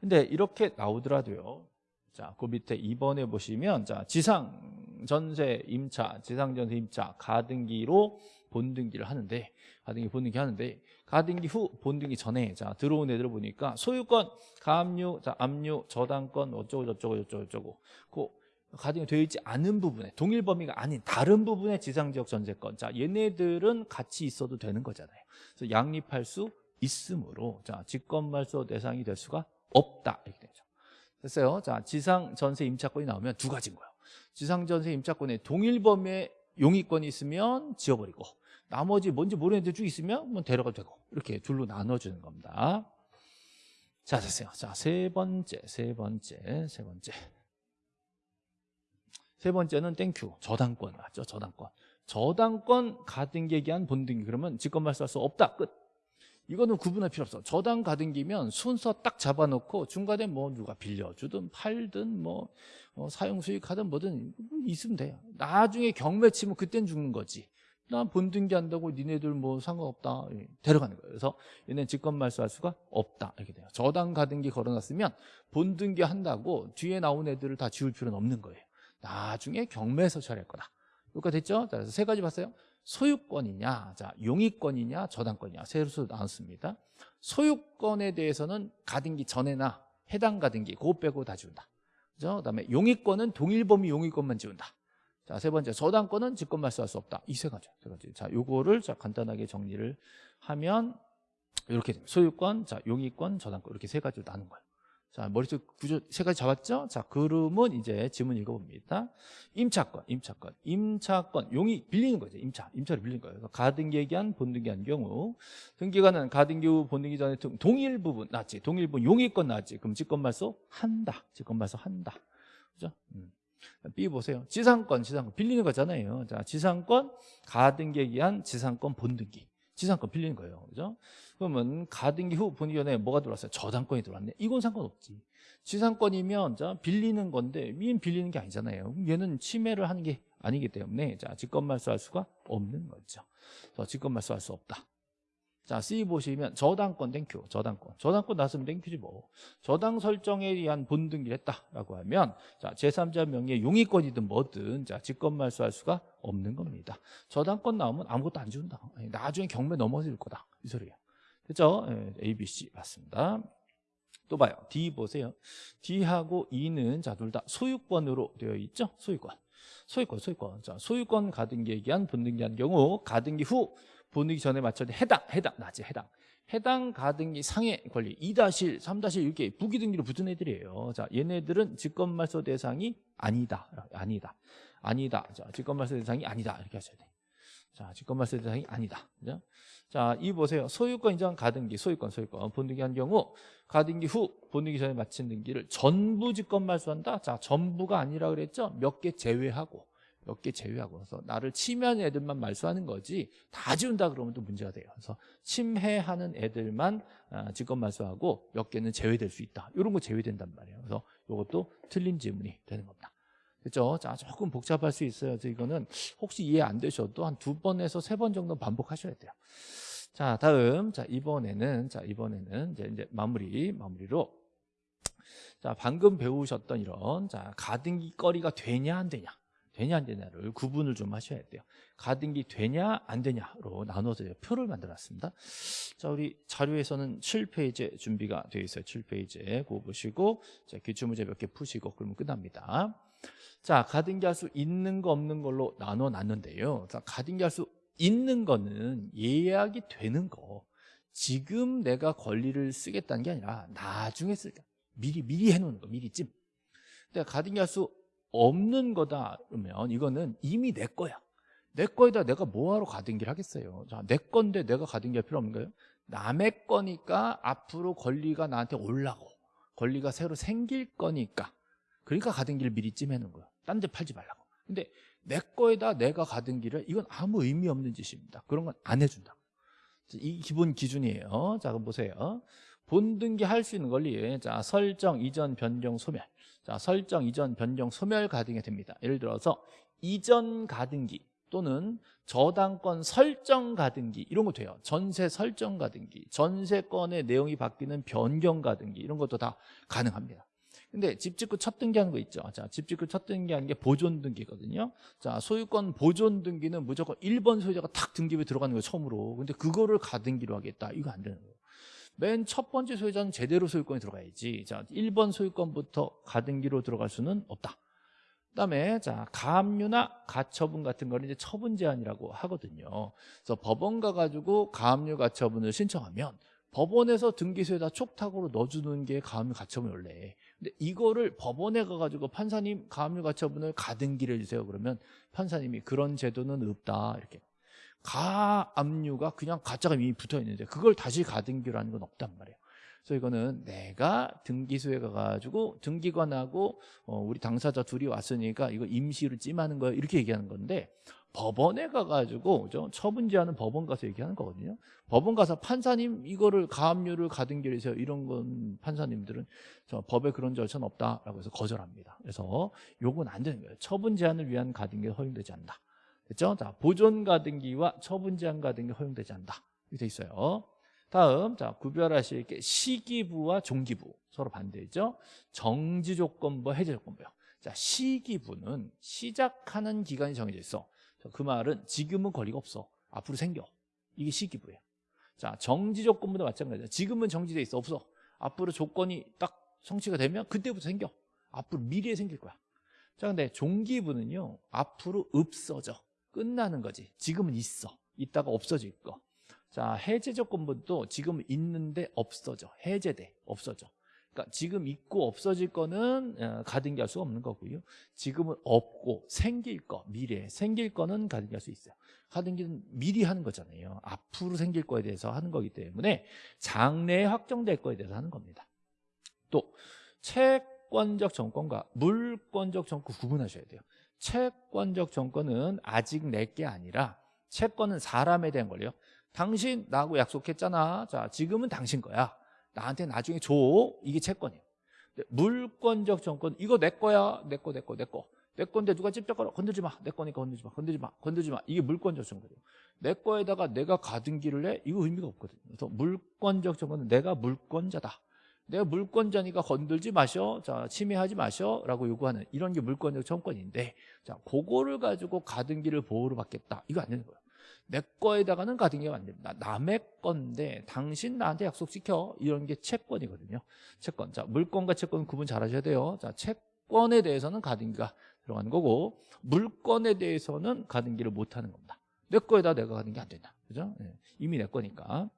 근데 이렇게 나오더라도요. 자, 그 밑에 2번에 보시면 자, 지상 전세 임차, 지상 전세 임차 가등기로 본등기를 하는데 가등기 본등기 하는데 가등기 후 본등기 전에 자 들어온 애들 보니까 소유권, 가압류, 자 압류, 저당권 어쩌고 저쩌고 저쩌고 저쩌고 그 가등기 되어 있지 않은 부분에 동일 범위가 아닌 다른 부분의 지상지역 전세권 자 얘네들은 같이 있어도 되는 거잖아요. 그래서 양립할 수 있으므로 자 직권말소 대상이 될 수가 없다 이렇게 되죠. 됐어요. 자 지상 전세 임차권이 나오면 두 가지인 거예요. 지상 전세 임차권에 동일 범위의 용익권이 있으면 지워버리고 나머지 뭔지 모르는 애들 쭉 있으면 뭐 데려가도 되고 이렇게 둘로 나눠주는 겁니다. 자 됐어요. 자 세 번째 세 번째 세 번째 세 번째는 thank you 저당권 맞죠? 저당권 저당권 가등기에 기한 본등기 그러면 직권말소할 수 없다 끝 이거는 구분할 필요 없어. 저당 가등기면 순서 딱 잡아놓고 중간에 뭐 누가 빌려주든 팔든 뭐 어, 사용 수익하든 뭐든 있으면 돼요. 나중에 경매 치면 그땐 죽는 거지. 난 본등기 한다고 니네들 뭐 상관없다. 예, 데려가는 거예요. 그래서 얘는 직권 말소할 수가 없다. 이렇게 돼요. 저당 가등기 걸어놨으면 본등기 한다고 뒤에 나온 애들을 다 지울 필요는 없는 거예요. 나중에 경매에서 처리할 거다. 여기까지 됐죠? 자, 그래서 세 가지 봤어요 소유권이냐 자 용의권이냐 저당권이냐 세로 나눴습니다 소유권에 대해서는 가등기 전에나 해당 가등기 그거 빼고 다 지운다 그죠? 그다음에 용의권은 동일 범위 용의권만 지운다 자, 세 번째, 저당권은 직권 말소할 수 없다. 이 세 가지. 세 가지. 자, 요거를 자, 간단하게 정리를 하면 이렇게 됩니다. 소유권, 자, 용의권, 저당권 이렇게 세 가지로 나눈 거예요. 자, 머릿속 구조 세 가지 잡았죠? 자, 그러면 이제 지문 읽어봅니다. 임차권, 임차권, 임차권, 용의 빌리는 거죠. 임차, 임차를 빌리는 거예요. 가등기 얘기한 본등기 한 경우 등기관은 가등기 후 본등기 전에 동일 부분 나지 동일 부분 용의권 나지 그럼 직권 말소 한다. 직권 말소 한다. 그죠? 음. B 보세요. 지상권, 지상권 빌리는 거잖아요. 자, 지상권 가등기에 의한 지상권 본등기. 지상권 빌리는 거예요. 그죠? 그러면 가등기 후 전에 뭐가 들어왔어요? 저당권이 들어왔네. 이건 상관없지. 지상권이면 자, 빌리는 건데 얘는 빌리는 게 아니잖아요. 얘는 침해를 하는 게 아니기 때문에 자, 직권 말소할 수가 없는 거죠. 직권 말소할 수 없다. 자, C 보시면 저당권 thank you, 저당권. 저당권 나왔으면 thank you지 뭐. 저당 설정에 의한 본등기를 했다라고 하면 자, 제3자 명의 용익권이든 뭐든 자, 직권 말소할 수가 없는 겁니다. 저당권 나오면 아무것도 안 준다. 나중에 경매 넘어질 거다. 이 소리예요. 됐죠? 네, A, B, C 맞습니다. 또 봐요. D 보세요. D하고 E는 자, 둘 다 소유권으로 되어 있죠? 소유권. 소유권, 소유권. 자, 소유권 가등기에 의한 본등기한 경우 가등기 후 본등기 전에 맞춰야 해당, 해당, 나지 해당. 해당 가등기 상해 권리 2-1, 3-1 이렇게 부기등기로 붙은 애들이에요. 자, 얘네들은 직권말소 대상이 아니다. 아니다. 아니다. 자, 직권말소 대상이 아니다. 이렇게 하셔야 돼. 자, 직권말소 대상이 아니다. 그죠? 자, 이 보세요. 소유권 인정 가등기, 소유권, 소유권. 본등기 한 경우 가등기 후 본등기 전에 마친 등기를 전부 직권말소한다. 자, 전부가 아니라 그랬죠? 몇 개 제외하고. 몇 개 제외하고 그래서 나를 침해하는 애들만 말소하는 거지 다 지운다 그러면 또 문제가 돼요. 그래서 침해하는 애들만 아, 직권 말소하고 몇 개는 제외될 수 있다. 이런 거 제외된단 말이에요. 그래서 이것도 틀린 지문이 되는 겁니다. 그렇죠? 자, 조금 복잡할 수 있어요. 그래서 이거는 혹시 이해 안 되셔도 한 두 번에서 세 번 정도 반복하셔야 돼요. 자, 다음 자 이번에는 자 이번에는 이제, 이제 마무리 마무리로 자 방금 배우셨던 이런 자 가등기 거리가 되냐 안 되냐 되냐 안 되냐를 구분을 좀 하셔야 돼요. 가등기 되냐 안 되냐로 나눠서 표를 만들었습니다. 자 우리 자료에서는 7페이지 준비가 되어 있어요. 7페이지에 그거 보시고 자, 기출문제 몇 개 푸시고 그러면 끝납니다. 자 가등기 할 수 있는 거 없는 걸로 나눠 놨는데요. 자 가등기 할 수 있는 거는 예약이 되는 거 지금 내가 권리를 쓰겠다는 게 아니라 나중에 쓸까 미리 미리 해놓는 거 미리 찜 근데 가등기 할 수 없는 거다 그러면 이거는 이미 내 거야. 내 거에다 내가 뭐하러 가등기를 하겠어요. 자, 내 건데 내가 가등기 할 필요 없는 거예요. 남의 거니까 앞으로 권리가 나한테 올라고 권리가 새로 생길 거니까. 그러니까 가등기를 미리 찜해놓은 거야. 딴 데 팔지 말라고. 근데 내 거에다 내가 가등기를 이건 아무 의미 없는 짓입니다. 그런 건 안 해준다 이 기본 기준이에요. 자 그럼 보세요 본등기 할 수 있는 권리 자 설정 이전 변경 소멸. 자 설정 이전 변경 소멸 가등기 됩니다. 예를 들어서 이전 가등기 또는 저당권 설정 가등기 이런 거 돼요. 전세 설정 가등기 전세권의 내용이 바뀌는 변경 가등기 이런 것도 다 가능합니다. 근데 집 짓고 첫 등기하는 거 있죠. 자, 집 짓고 첫 등기하는 게 보존 등기거든요. 자, 소유권 보존 등기는 무조건 1번 소유자가 탁 등기부에 들어가는 거예요 처음으로. 근데 그거를 가등기로 하겠다. 이거 안 되는 거예요 맨 첫 번째 소유자는 제대로 소유권이 들어가야지 자, 1번 소유권부터 가등기로 들어갈 수는 없다 그다음에 자 가압류나 가처분 같은 거는 이제 처분 제한이라고 하거든요. 그래서 법원 가가지고 가압류 가처분을 신청하면 법원에서 등기소에다 촉탁으로 넣어주는 게 가압류 가처분 원래. 근데 이거를 법원에 가가지고 판사님 가압류 가처분을 가등기를 해주세요. 그러면 판사님이 그런 제도는 없다 이렇게. 가압류가 그냥 가짜가 이미 붙어 있는데 그걸 다시 가등기로 하는 건 없단 말이에요. 그래서 이거는 내가 등기소에 가가지고 등기관하고 어, 우리 당사자 둘이 왔으니까 이거 임시로 찜하는 거야 이렇게 얘기하는 건데 법원에 가가지고 그죠? 처분제하는 법원 가서 얘기하는 거거든요. 법원 가서 판사님 이거를 가압류를 가등기해서 이런 건 판사님들은 저 법에 그런 절차는 없다라고 해서 거절합니다. 그래서 요건 안 되는 거예요. 처분 제한을 위한 가등기 허용되지 않는다. 됐죠? 자 보존 가등기와 처분 제한 가등기 허용되지 않는다. 이렇게 돼 있어요. 다음 자 구별하실 게 시기부와 종기부 서로 반대죠. 정지 조건부, 해제 조건부요. 자 시기부는 시작하는 기간이 정해져 있어. 그 말은 지금은 권리가 없어. 앞으로 생겨. 이게 시기부예요. 자 정지 조건부도 마찬가지야. 지금은 정지돼 있어 없어. 앞으로 조건이 딱 성취가 되면 그때부터 생겨. 앞으로 미래에 생길 거야. 자 근데 종기부는요 앞으로 없어져. 끝나는 거지. 지금은 있어. 있다가 없어질 거. 자 해제 조건부도 지금 있는데 없어져. 해제돼. 없어져. 그러니까 지금 있고 없어질 거는 어, 가등기 할 수가 없는 거고요. 지금은 없고 생길 거 미래에 생길 거는 가등기 할 수 있어요. 가등기는 미리 하는 거잖아요. 앞으로 생길 거에 대해서 하는 거기 때문에 장래에 확정될 거에 대해서 하는 겁니다. 또 채권적 정권과 물권적 정권 구분하셔야 돼요 채권적 정권은 아직 내게 아니라 채권은 사람에 대한 권리요 당신 나하고 약속했잖아. 자, 지금은 당신 거야. 나한테 나중에 줘. 이게 채권이에요. 물권적 정권 이거 내 거야. 내 거, 내 거, 내 거. 내 건데 누가 찝쩍거려 건들지 마. 내 거니까 건들지 마. 건들지 마. 건들지 마. 이게 물권적 정권이에요. 내 거에다가 내가 가등기를 해? 이거 의미가 없거든요. 그래서 물권적 정권은 내가 물권자다. 내가 물권자니까 건들지 마셔. 자, 침해하지 마셔. 라고 요구하는 이런 게 물권적 정권인데 자, 그거를 가지고 가등기를 보호를 받겠다. 이거 안 되는 거예요. 내 거에다가는 가등기가 안 됩니다. 남의 건데 당신 나한테 약속시켜 이런 게 채권이거든요. 채권. 자, 물건과 채권 구분 잘 하셔야 돼요. 자, 채권에 대해서는 가등기가 들어가는 거고 물건에 대해서는 가등기를 못 하는 겁니다. 내 거에다 내가 가등기 안 된다. 그죠? 네. 이미 내 거니까.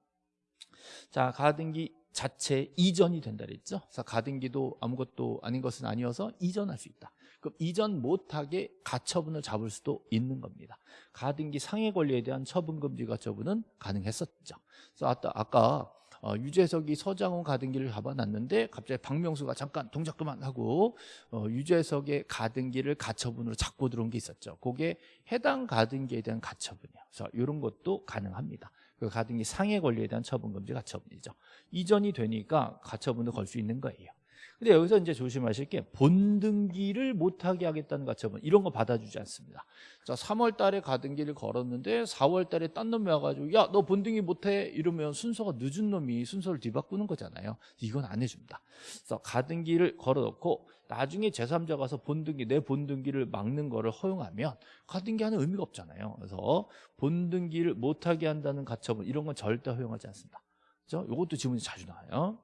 자, 가등기 자체 이전이 된다 그랬죠. 그래서 가등기도 아무것도 아닌 것은 아니어서 이전할 수 있다. 그럼 이전 못하게 가처분을 잡을 수도 있는 겁니다. 가등기 상해 권리에 대한 처분금지 가처분은 가능했었죠. 그래서 아까, 아까 어, 유재석이 서장훈 가등기를 잡아놨는데 갑자기 박명수가 잠깐 동작 그만하고 어, 유재석의 가등기를 가처분으로 잡고 들어온 게 있었죠. 그게 해당 가등기에 대한 가처분이에요. 그래서 이런 것도 가능합니다. 그 가등기 상해 권리에 대한 처분금지 가처분이죠. 이전이 되니까 가처분을 걸수 있는 거예요. 근데 여기서 이제 조심하실 게 본등기를 못하게 하겠다는 가처분 이런 거 받아주지 않습니다. 자, 3월 달에 가등기를 걸었는데 4월 달에 딴 놈이 와가지고 야, 너 본등기 못해 이러면 순서가 늦은 놈이 순서를 뒤바꾸는 거잖아요. 이건 안 해줍니다. 그래서 가등기를 걸어놓고 나중에 제3자 가서 본등기 내 본등기를 막는 거를 허용하면 가등기 하는 의미가 없잖아요. 그래서 본등기를 못하게 한다는 가처분 이런 건 절대 허용하지 않습니다. 그죠? 이것도 지문이 자주 나와요.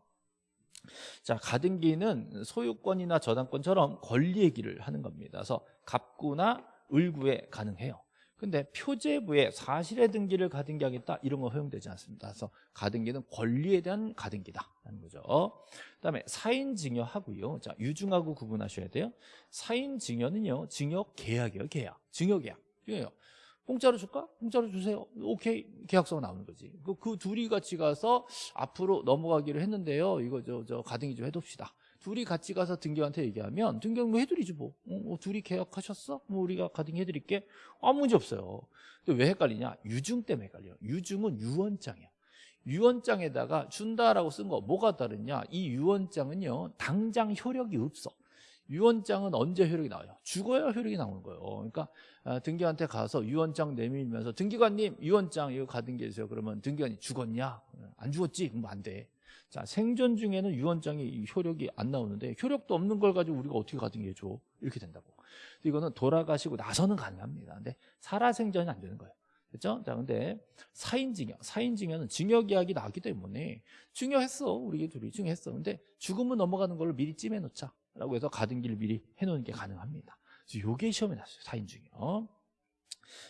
자, 가등기는 소유권이나 저당권처럼 권리 얘기를 하는 겁니다. 그래서 갑구나 을구에 가능해요. 근데 표제부에 사실의 등기를 가등기하겠다 이런 거 허용되지 않습니다. 그래서 가등기는 권리에 대한 가등기다라는 거죠. 그다음에 사인 증여하고요. 자, 유증하고 구분하셔야 돼요. 사인 증여는요. 증여 계약이에요. 계약. 증여 계약. 이거예요. 공짜로 줄까? 공짜로 주세요. 오케이. 계약서가 나오는 거지. 그, 그 둘이 같이 가서 앞으로 넘어가기로 했는데요. 이거 저, 저 가등기 좀 해둡시다. 둘이 같이 가서 등기한테 얘기하면 등기는 뭐 해드리지 뭐. 어, 어, 둘이 계약하셨어? 뭐 우리가 가등기 해드릴게. 아무 문제 없어요. 근데 왜 헷갈리냐? 유증 때문에 헷갈려요. 유증은 유언장이야. 유언장에다가 준다라고 쓴 거 뭐가 다르냐? 이 유언장은요. 당장 효력이 없어. 유언장은 언제 효력이 나와요? 죽어야 효력이 나오는 거예요. 그러니까 아, 등기한테 가서 유언장 내밀면서 등기관님 유언장 이거 가등기 해주세요. 그러면 등기관이 죽었냐? 안 죽었지? 그럼 안 돼. 자 생존 중에는 유언장이 효력이 안 나오는데 효력도 없는 걸 가지고 우리가 어떻게 가등기 해줘? 이렇게 된다고. 이거는 돌아가시고 나서는 가능합니다. 근데 살아생전이 안 되는 거예요. 그렇죠? 자, 근데 사인증여, 사인증여는 증여계약이 나왔기 때문에 증여했어, 우리 둘이 증여했어. 근데 죽으면 넘어가는 걸 미리 찜해놓자. 라고 해서 가등기를 미리 해놓는 게 가능합니다. 그래서 요게 시험에 나왔어요. 사인증여.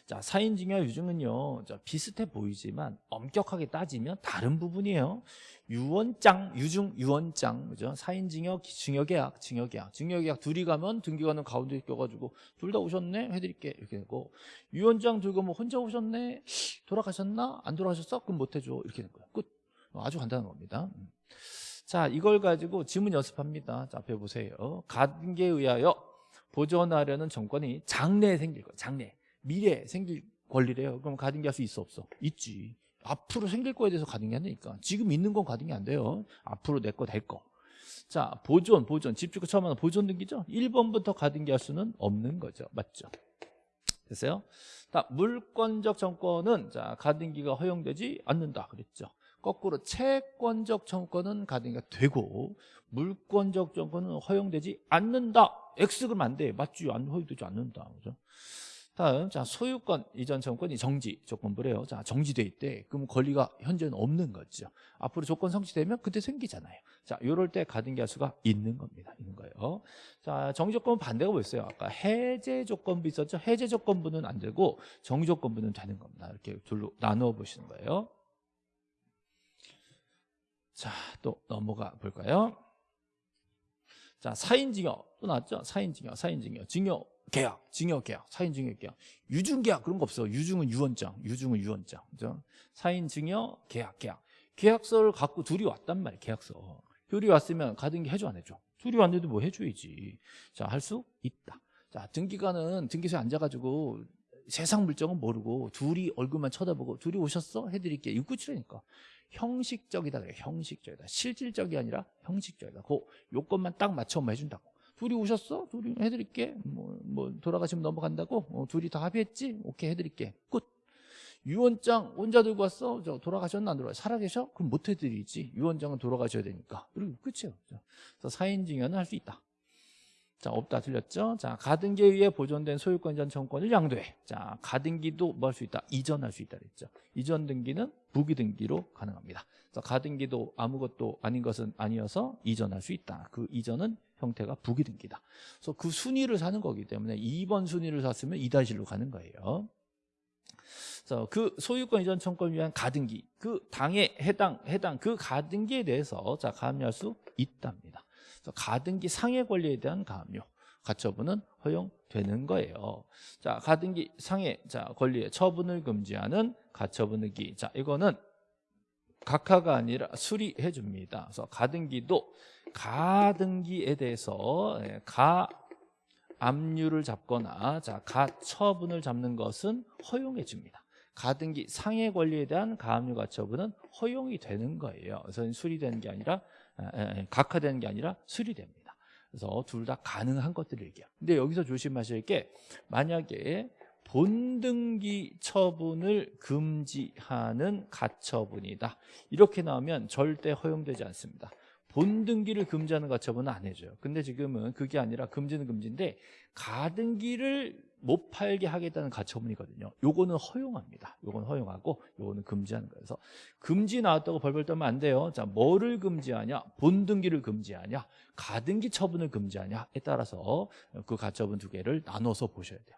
자, 사인증여 유증은요, 자, 비슷해 보이지만 엄격하게 따지면 다른 부분이에요. 유언장, 유증, 유언장, 그죠? 사인증여, 증여계약, 증여계약, 증여계약 둘이 가면 등기관은 가운데 껴 가지고 둘 다 오셨네, 해 드릴게 이렇게 되고 유언장 들고 뭐 혼자 오셨네, 돌아가셨나, 안 돌아가셨어? 그럼 못 해 줘 이렇게 된 거예요. 끝. 아주 간단한 겁니다. 음. 자, 이걸 가지고 지문 연습합니다. 자, 앞에 보세요. 가등기에 의하여 보존하려는 정권이 장래에 생길 거예요. 장래. 미래에 생길 권리래요. 그럼 가등기 할 수 있어 없어? 있지. 앞으로 생길 거에 대해서 가등기 한다니까. 지금 있는 건 가등기 안 돼요. 앞으로 내 거 될 거. 자, 보존, 보존. 집주권 처음 하는 보존 등기죠? 1번부터 가등기 할 수는 없는 거죠. 맞죠? 됐어요? 자, 물권적 정권은 자, 가등기가 허용되지 않는다. 그랬죠? 거꾸로 채권적 정권은 가등기가 되고 물권적 정권은 허용되지 않는다. X 그러면 안 돼. 맞지? 안 허용되지 않는다. 그죠? 다음 자 소유권 이전 정권이 정지 조건부래요. 자 정지돼 있대. 그럼 권리가 현재는 없는 거죠. 앞으로 조건 성취되면 그때 생기잖아요. 자 이럴 때 가등기 할 수가 있는 겁니다. 있는 거예요. 자 정지 조건 반대가 뭐였어요? 아까 해제 조건부 있었죠. 해제 조건부는 안 되고 정지 조건부는 되는 겁니다. 이렇게 둘로 나누어 보시는 거예요. 자, 또 넘어가 볼까요? 자, 사인증여 또 나왔죠? 사인증여, 사인증여, 증여 계약, 증여 계약, 사인증여 계약, 유증 계약 그런 거 없어. 유증은 유언장, 유증은 유언장, 그죠? 사인증여 계약, 계약. 계약서를 갖고 둘이 왔단 말이야, 계약서. 둘이 왔으면 가등기 해줘 안 해줘? 둘이 왔는데 뭐 해줘야지. 자, 할 수 있다. 자, 등기관은 등기소에 앉아가지고 세상 물정은 모르고 둘이 얼굴만 쳐다보고 둘이 오셨어? 해드릴게. 끝이라니까. 형식적이다 그래 형식적이다 실질적이 아니라 형식적이다 그 요건만 딱 맞춰 해준다고 둘이 오셨어? 둘이 해드릴게 뭐, 뭐 돌아가시면 넘어간다고 어, 둘이 다 합의했지? 오케이 해드릴게 끝 유언장 혼자 들고 왔어? 저 돌아가셨나 안 돌아가? 살아계셔? 그럼 못 해드리지 유언장은 돌아가셔야 되니까 그리고 끝이에요 그래서 사인 증여는 할 수 있다 자 없다 틀렸죠? 자 가등기에 의해 보존된 소유권 이전 청권을 양도해. 자 가등기도 뭐 할 수 있다? 이전할 수 있다 그랬죠. 이전 등기는 부기 등기로 가능합니다. 그래서 가등기도 아무것도 아닌 것은 아니어서 이전할 수 있다. 그 이전은 형태가 부기 등기다. 그래서 그 순위를 사는 거기 때문에 2번 순위를 샀으면 2-1로 가는 거예요. 그래서 그 소유권 이전 청권을 위한 가등기 그 당에 해당 해당 그 가등기에 대해서 자 가압류할 수 있답니다 가등기 상해 권리에 대한 가압류 가처분은 허용되는 거예요. 자, 가등기 상해 자 권리의 처분을 금지하는 가처분 의기. 자, 이거는 각하가 아니라 수리해 줍니다. 그래서 가등기도 가등기에 대해서 예, 가 압류를 잡거나 자, 가처분을 잡는 것은 허용해 줍니다. 가등기 상해 권리에 대한 가압류 가처분은 허용이 되는 거예요. 그래서 수리되는 게 아니라 각하되는 게 아니라 수리됩니다. 그래서 둘 다 가능한 것들을 얘기해요. 근데 여기서 조심하실 게 만약에 본등기 처분을 금지하는 가처분이다. 이렇게 나오면 절대 허용되지 않습니다. 본등기를 금지하는 가처분은 안 해줘요. 근데 지금은 그게 아니라 금지는 금지인데 가등기를 못 팔게 하겠다는 가처분이거든요. 요거는 허용합니다. 요거는 허용하고 요거는 금지하는 거예요. 그래서 금지 나왔다고 벌벌 떨면 안 돼요. 자, 뭐를 금지하냐? 본등기를 금지하냐? 가등기 처분을 금지하냐에 따라서 그 가처분 두 개를 나눠서 보셔야 돼요.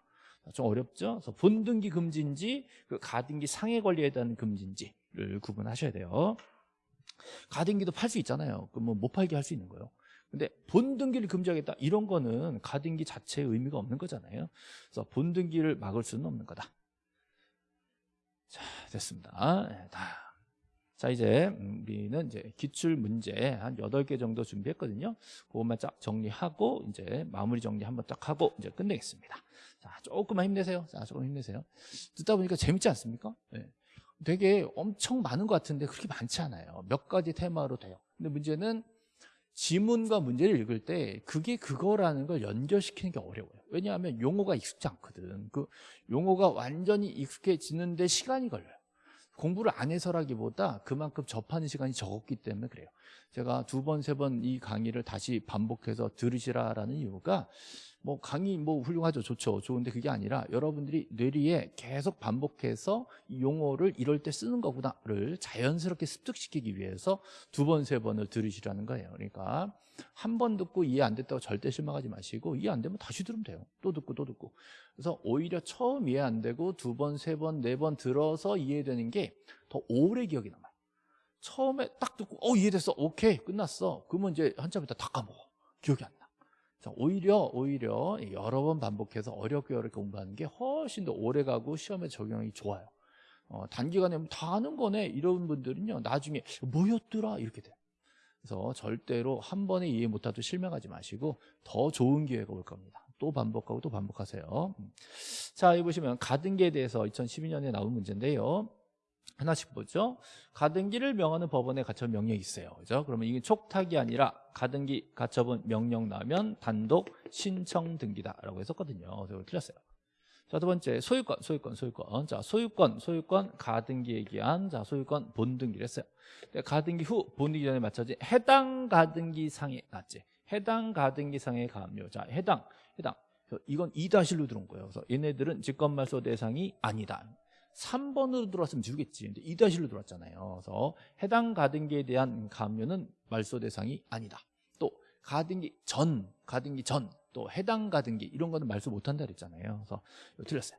좀 어렵죠? 그래서 본등기 금지인지 그 가등기 상해 권리에 대한 금지인지를 구분하셔야 돼요. 가등기도 팔 수 있잖아요. 그럼 뭐 못 팔게 할 수 있는 거예요. 근데 본등기를 금지하겠다 이런 거는 가등기 자체의 의미가 없는 거잖아요. 그래서 본등기를 막을 수는 없는 거다. 자, 됐습니다. 네, 다. 자, 이제 우리는 이제 기출 문제 한 8개 정도 준비했거든요. 그것만 쫙 정리하고 이제 마무리 정리 한번 딱 하고 이제 끝내겠습니다. 자, 조금만 힘내세요. 자, 조금 힘내세요. 듣다 보니까 재밌지 않습니까? 네. 되게 엄청 많은 것 같은데 그렇게 많지 않아요. 몇 가지 테마로 돼요. 근데 문제는 지문과 문제를 읽을 때 그게 그거라는 걸 연결시키는 게 어려워요. 왜냐하면 용어가 익숙지 않거든. 그 용어가 완전히 익숙해지는데 시간이 걸려요. 공부를 안 해서라기보다 그만큼 접하는 시간이 적었기 때문에 그래요. 제가 두 번, 세 번 이 강의를 다시 반복해서 들으시라라는 이유가 뭐 강의 뭐 훌륭하죠. 좋죠. 좋은데 그게 아니라 여러분들이 뇌리에 계속 반복해서 이 용어를 이럴 때 쓰는 거구나를 자연스럽게 습득시키기 위해서 두 번 세 번을 들으시라는 거예요. 그러니까 한 번 듣고 이해 안 됐다고 절대 실망하지 마시고 이해 안 되면 다시 들으면 돼요. 또 듣고 또 듣고. 그래서 오히려 처음 이해 안 되고 두 번 세 번 네 번 들어서 이해되는 게 더 오래 기억이 남아요. 처음에 딱 듣고 어 이해됐어. 오케이. 끝났어. 그러면 이제 한참 있다 다 까먹어. 기억이 안 나. 오히려 오히려 여러 번 반복해서 어렵게 어렵게 공부하는 게 훨씬 더 오래 가고 시험에 적용이 좋아요. 어, 단기간에 다 아는 거네 이런 분들은요 나중에 뭐였더라 이렇게 돼요. 그래서 절대로 한 번에 이해 못하도 실망하지 마시고 더 좋은 기회가 올 겁니다. 또 반복하고 또 반복하세요. 자, 여기 보시면 가등기에 대해서 2012년에 나온 문제인데요. 하나씩 보죠. 가등기를 명하는 법원에 가처분 명령이 있어요. 그죠? 그러면 이게 촉탁이 아니라 가등기 가처분 명령 나면 단독 신청 등기다라고 했었거든요. 그래서 틀렸어요. 자, 두 번째 소유권, 소유권, 소유권. 자, 소유권, 소유권 가등기 얘기한 자, 소유권 본등기를 했어요. 가등기 후 본등기 전에 맞춰진 해당 가등기 상에 맞지? 해당 가등기 상의 가압류. 자, 해당, 해당. 이건 2다실로 들어온 거예요. 그래서 얘네들은 직권말소 대상이 아니다. 3번으로 들어왔으면 주겠지. 근데 2다실로 들어왔잖아요. 그래서 해당 가등기에 대한 감면은 말소 대상이 아니다. 또 가등기 전, 가등기 전, 또 해당 가등기 이런 거는 말소 못한다 그랬잖아요. 그래서 틀렸어요.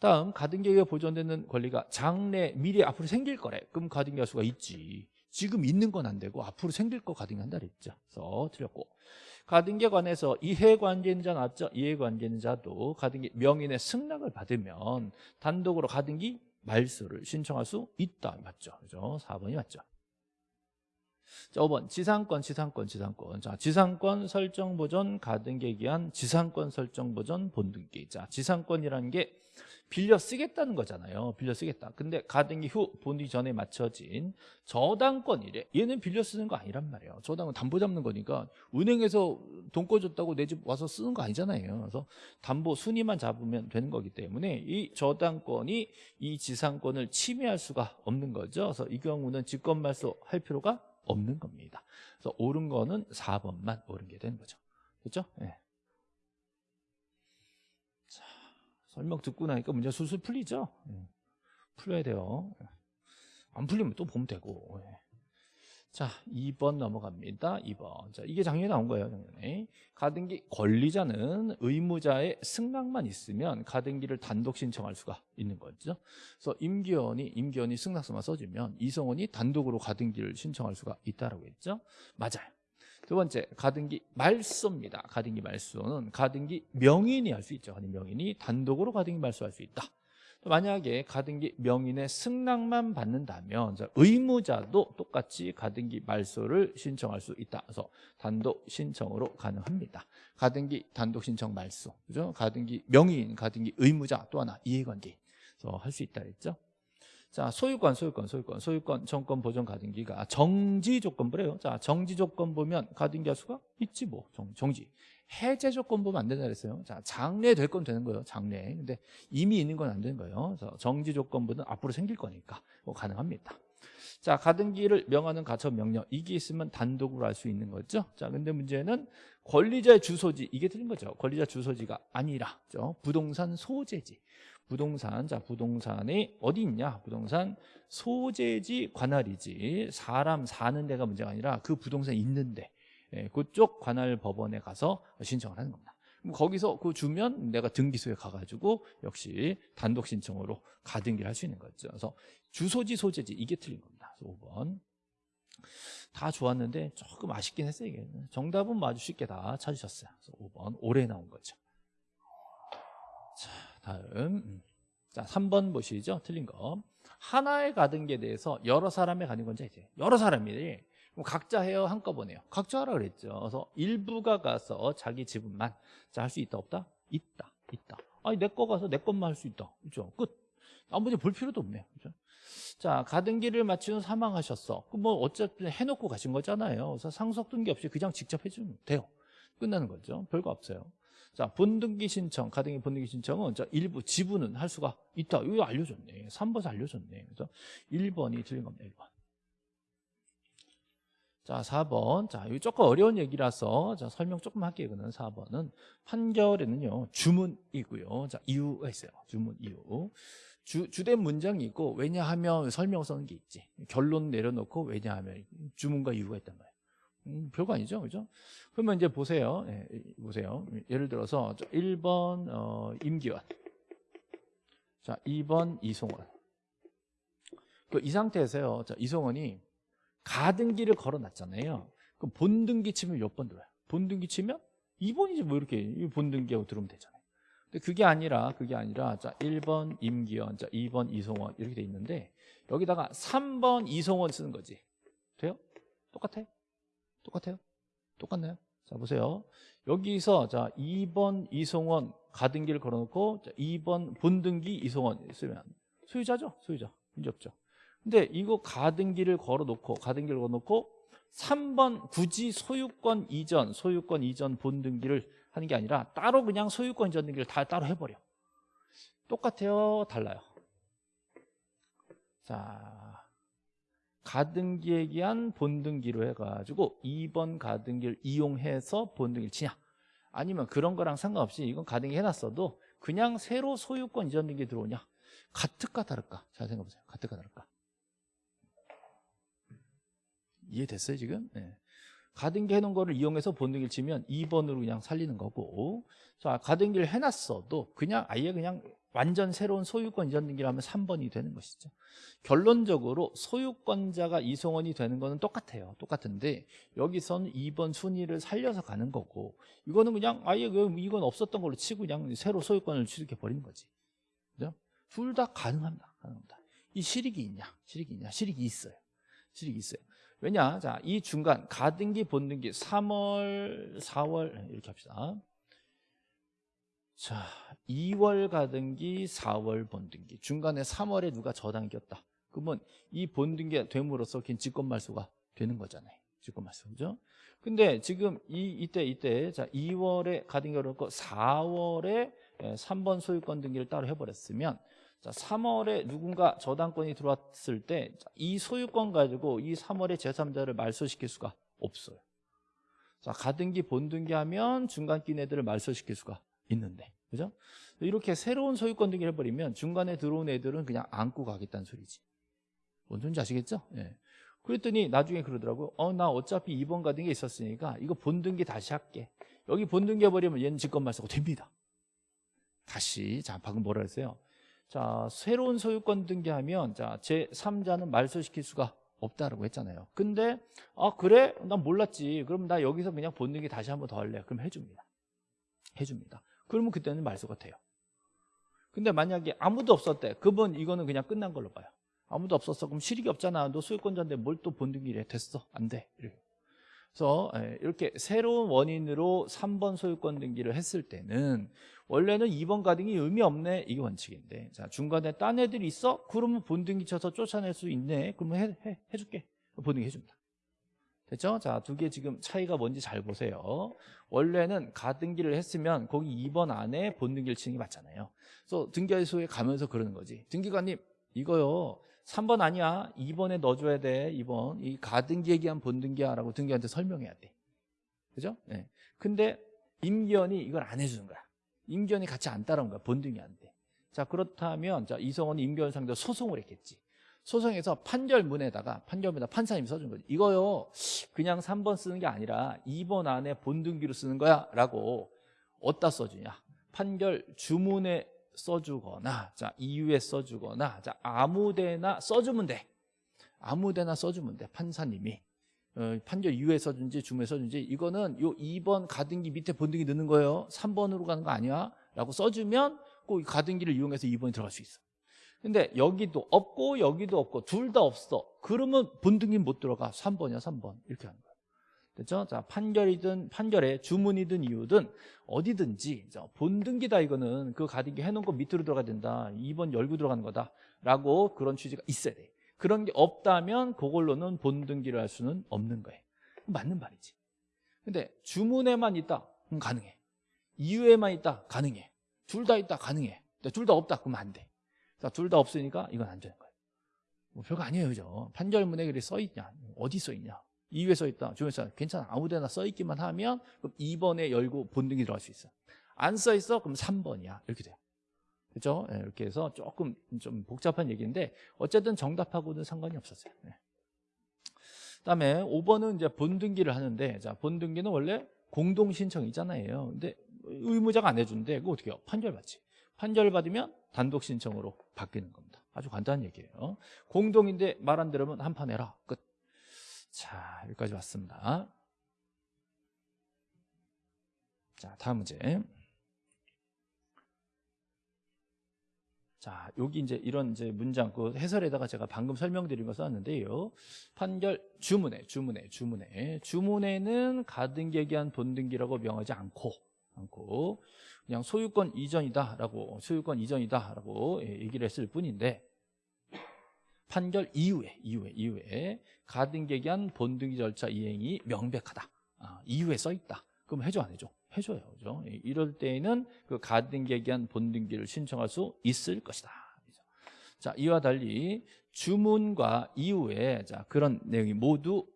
다음 가등기가 보존되는 권리가 장래, 미래 앞으로 생길 거래. 그럼 가등기 할 수가 있지. 지금 있는 건 안 되고 앞으로 생길 거 가등기 한다 그랬죠. 그래서 틀렸고. 가등기에 관해서 이해관계인자 나왔죠? 이해관계인자도 가등기 명인의 승낙을 받으면 단독으로 가등기 말소를 신청할 수 있다. 맞죠? 그죠? 4번이 맞죠? 자, 5번 지상권, 지상권, 지상권. 자, 지상권 설정 보전 가등기에 기한 지상권 설정 보전 본등기. 자, 지상권이라는 게 빌려 쓰겠다는 거잖아요. 빌려 쓰겠다. 근데 가등기 후 본디 전에 맞춰진 저당권이래. 얘는 빌려 쓰는 거 아니란 말이에요. 저당은 담보 잡는 거니까 은행에서 돈 꿔줬다고 내 집 와서 쓰는 거 아니잖아요. 그래서 담보 순위만 잡으면 되는 거기 때문에 이 저당권이 이 지상권을 침해할 수가 없는 거죠. 그래서 이 경우는 직권 말소 할 필요가 없는 겁니다. 그래서 옳은 거는 4번만 옳은 게 되는 거죠. 그렇죠? 네. 설명 듣고 나니까 문제 술술 풀리죠? 예. 풀려야 돼요. 안 풀리면 또 보면 되고. 예. 자, 2번 넘어갑니다. 2번. 자, 이게 작년에 나온 거예요, 작년에. 가등기 권리자는 의무자의 승낙만 있으면 가등기를 단독 신청할 수가 있는 거죠. 그래서 임기원이 임기원이 승낙서만 써주면 이성원이 단독으로 가등기를 신청할 수가 있다라고 했죠. 맞아요. 두 번째 가등기 말소입니다. 가등기 말소는 가등기 명인이 할 수 있죠. 가등기 명인이 단독으로 가등기 말소할 수 있다. 만약에 가등기 명인의 승낙만 받는다면 의무자도 똑같이 가등기 말소를 신청할 수 있다. 그래서 단독 신청으로 가능합니다. 가등기 단독 신청 말소, 그죠? 가등기 명인, 가등기 의무자 또 하나 이해관계. 그래서 할 수 있다 했죠. 자, 소유권, 소유권, 소유권, 소유권, 정권 보존 가등기가 정지 조건부래요. 자, 정지 조건 보면 가등기 할 수가 있지 뭐. 정, 정지. 해제 조건 보면 안 된다 그랬어요. 자, 장래 될 건 되는 거예요. 장래. 근데 이미 있는 건 안 되는 거예요. 그래서 정지 조건부는 앞으로 생길 거니까 뭐 가능합니다. 자, 가등기를 명하는 가처 명령. 이게 있으면 단독으로 할 수 있는 거죠. 자, 근데 문제는 권리자의 주소지. 이게 틀린 거죠. 권리자 주소지가 아니라, 죠 부동산 소재지. 부동산, 자, 부동산이 어디 있냐? 부동산 소재지 관할이지. 사람 사는 데가 문제가 아니라 그 부동산 있는데. 예, 그쪽 관할 법원에 가서 신청을 하는 겁니다. 거기서 그 주면 내가 등기소에 가가지고 역시 단독 신청으로 가등기를 할 수 있는 거죠. 그래서 주소지 소재지 이게 틀린 겁니다. 그래서 5번 다 좋았는데 조금 아쉽긴 했어요. 이게 정답은 아주 쉽게 다 찾으셨어요. 그래서 5번 올해 나온 거죠. 자 다음 음. 자 3번 보시죠. 틀린 거 하나의 가등기에 대해서 여러 사람의 가는 건지 이제 여러 사람이 각자 해요 한꺼번에요. 각자 하라 그랬죠. 그래서 일부가 가서 자기 지분만 자 할 수 있다 없다? 있다 있다. 아니 내 거 가서 내 것만 할 수 있다. 그죠? 끝. 아무리 볼 필요도 없네요. 그죠? 자 가등기를 마치고 사망하셨어. 그럼 뭐 어차피 해놓고 가신 거잖아요. 그래서 상속 등기 없이 그냥 직접 해주면 돼요. 끝나는 거죠. 별거 없어요. 자 본등기 신청 가등기 본등기 신청은 자 일부 지분은 할 수가 있다. 이거 알려줬네. 3번에서 알려줬네. 그래서 1번이 틀린 겁니다 1번 자, 4번. 자, 이거 조금 어려운 얘기라서 자, 설명 조금 할게요. 이거는 4번은 판결에는요. 주문이고요. 자, 이유가 있어요. 주문 이유. 주, 주된 문장이 있고 왜냐하면 설명 써는 게 있지. 결론 내려놓고 왜냐하면 주문과 이유가 있단 말이에요. 음, 별거 아니죠. 그죠? 그러면 이제 보세요. 예, 보세요. 예를 들어서 1번 어, 임기원. 자, 2번 이송원. 그 이 상태에서요. 자, 이송원이 가등기를 걸어놨잖아요. 그럼 본등기 치면 몇 번 들어요? 본등기 치면 2번이지 뭐 이렇게 본등기하고 들어오면 되잖아요. 근데 그게 아니라 그게 아니라 자 1번 임기원, 자 2번 이송원 이렇게 돼 있는데 여기다가 3번 이송원 쓰는 거지. 돼요? 똑같아요? 똑같아요? 똑같나요? 자 보세요. 여기서 자 2번 이송원 가등기를 걸어놓고 자 2번 본등기 이송원 쓰면 소유자죠? 소유자. 문제 없죠. 근데 이거 가등기를 걸어놓고 가등기를 걸어놓고 3번 굳이 소유권 이전 소유권 이전 본등기를 하는 게 아니라 따로 그냥 소유권 이전 등기를 다 따로 해버려. 똑같아요? 달라요? 자 가등기에 기한 본등기로 해가지고 2번 가등기를 이용해서 본등기를 치냐? 아니면 그런 거랑 상관없이 이건 가등기 해놨어도 그냥 새로 소유권 이전 등기 들어오냐? 같을까 다를까? 잘 생각해보세요. 같을까 다를까 이해됐어요 지금? 네. 가등기 해놓은 거를 이용해서 본등기를 치면 2번으로 그냥 살리는 거고. 자 가등기를 해놨어도 그냥 아예 그냥 완전 새로운 소유권 이전 등기를 하면 3번이 되는 것이죠. 결론적으로 소유권자가 이송원이 되는 거는 똑같아요. 똑같은데 여기서는 2번 순위를 살려서 가는 거고 이거는 그냥 아예 그 이건 없었던 걸로 치고 그냥 새로 소유권을 취득해 버리는 거지. 둘다 가능합니다. 가능합니다. 이 실익이 있냐? 실익이 있냐? 실익이 있어요. 실익이 있어요 왜냐? 자, 이 중간 가등기 본등기 3월, 4월 이렇게 합시다. 자, 2월 가등기, 4월 본등기. 중간에 3월에 누가 저당겼다. 그러면 이 본등기가 됨으로써 긴 직권말소가 되는 거잖아요. 직권말소. 그죠? 근데 지금 이 이때 이때 자, 2월에 가등기를 넣고 4월에 3번 소유권 등기를 따로 해 버렸으면 자, 3월에 누군가 저당권이 들어왔을 때 이 소유권 가지고 이 3월에 제3자를 말소시킬 수가 없어요. 자, 가등기, 본등기 하면 중간 낀 애들을 말소시킬 수가 있는데. 그죠? 이렇게 새로운 소유권 등기를 해버리면 중간에 들어온 애들은 그냥 안고 가겠다는 소리지. 뭔 소리인지 아시겠죠? 예. 그랬더니 나중에 그러더라고요. 어, 나 어차피 2번 가등기 있었으니까 이거 본등기 다시 할게. 여기 본등기 해버리면 얘는 직권 말소가 됩니다. 다시, 자, 방금 뭐라 했어요? 자, 새로운 소유권 등기하면 자, 제3자는 말소시킬 수가 없다라고 했잖아요. 근데 아, 그래? 난 몰랐지. 그럼 나 여기서 그냥 본등기 다시 한번 더 할래. 그럼 해 줍니다. 해 줍니다. 그러면 그때는 말소가 돼요. 근데 만약에 아무도 없었대. 그분 이거는 그냥 끝난 걸로 봐요. 아무도 없었어. 그럼 실익이 없잖아. 너 소유권자인데 뭘 또 본등기래. 됐어. 안 돼. 그래서 예, 이렇게 새로운 원인으로 3번 소유권 등기를 했을 때는 원래는 2번 가등기 의미 없네 이게 원칙인데 자 중간에 딴 애들이 있어? 그러면 본등기 쳐서 쫓아낼 수 있네. 그러면 해, 해, 해줄게. 본등기 해줍니다. 됐죠? 자 두 개 지금 차이가 뭔지 잘 보세요. 원래는 가등기를 했으면 거기 2번 안에 본등기를 치는 게 맞잖아요. 그래서 등기소에 가면서 그러는 거지. 등기관님 이거요 3번 아니야. 2번에 넣어줘야 돼 2번. 이 가등기 얘기한 본등기야 라고 등기한테 설명해야 돼. 그죠? 네. 근데 임기현이 이걸 안 해주는 거야. 임기현이 같이 안 따라온 거야. 본등이 안돼자 그렇다면 자 이성원이 임기현 상대로 소송을 했겠지. 소송에서 판결문에다가 판결문에다 판사님이 써준 거지. 이거요 그냥 3번 쓰는 게 아니라 2번 안에 본등기로 쓰는 거야 라고 어디다 써주냐? 판결 주문에 써주거나 자 이유에 써주거나 자 아무데나 써주면 돼. 아무데나 써주면 돼 판사님이. 어, 판결 이유에 써준지 주문에 써준지. 이거는 요 2번 가등기 밑에 본등기 넣는 거예요. 3번으로 가는 거 아니야? 라고 써주면 꼭이 가등기를 이용해서 2번이 들어갈 수 있어. 근데 여기도 없고 여기도 없고 둘 다 없어. 그러면 본등기 못 들어가. 3번이야 3번. 이렇게 하는 거야 됐죠? 자 판결이든 판결에 주문이든 이유든 어디든지 자, 본등기다 이거는 그 가등기 해놓은 거 밑으로 들어가야 된다. 2번 열고 들어가는 거다. 라고 그런 취지가 있어야 돼. 그런 게 없다면 그걸로는 본등기를 할 수는 없는 거예요. 맞는 말이지. 근데 주문에만 있다? 그럼 가능해. 이유에만 있다? 가능해. 둘 다 있다? 가능해. 둘 다 없다? 그러면 안 돼. 둘 다 없으니까 이건 안 되는 거예요. 뭐 별거 아니에요 그죠? 판결문에 그래 써 있냐? 어디 써 있냐 이유에 써있다 주문에 써 괜찮아 아무데나 써있기만 하면 그럼 2번에 열고 본등기 들어갈 수 있어 안 써있어 그럼 3번이야 이렇게 돼요 그렇죠? 네, 이렇게 해서 조금 좀 복잡한 얘기인데 어쨌든 정답하고는 상관이 없었어요. 네. 그다음에 5번은 이제 본등기를 하는데 자 본등기는 원래 공동 신청이잖아요. 근데 의무자가 안 해준대. 그거 어떻게 해요? 판결 받지. 판결 받으면 단독 신청으로 바뀌는 겁니다. 아주 간단한 얘기예요. 공동인데 말 안 들으면 한 판 해라. 끝. 자 여기까지 왔습니다. 자 다음 문제. 자, 여기 이제 이런 이제 문장 그 해설에다가 제가 방금 설명드린 거 썼는데요. 판결 주문에 주문에 주문에 주문에는 가등기한 본등기라고 명하지 않고 않고 그냥 소유권 이전이다라고 소유권 이전이다라고 예, 얘기를 했을 뿐인데 판결 이후에 이후에 이후에 가등기한 본등기 절차 이행이 명백하다. 아, 이후에 써 있다. 그럼 해줘 안 해줘? 해줘요. 그죠? 이럴 때에는 그 가등기에 대한 본등기를 신청할 수 있을 것이다. 자, 이와 달리 주문과 이후에 자, 그런 내용이 모두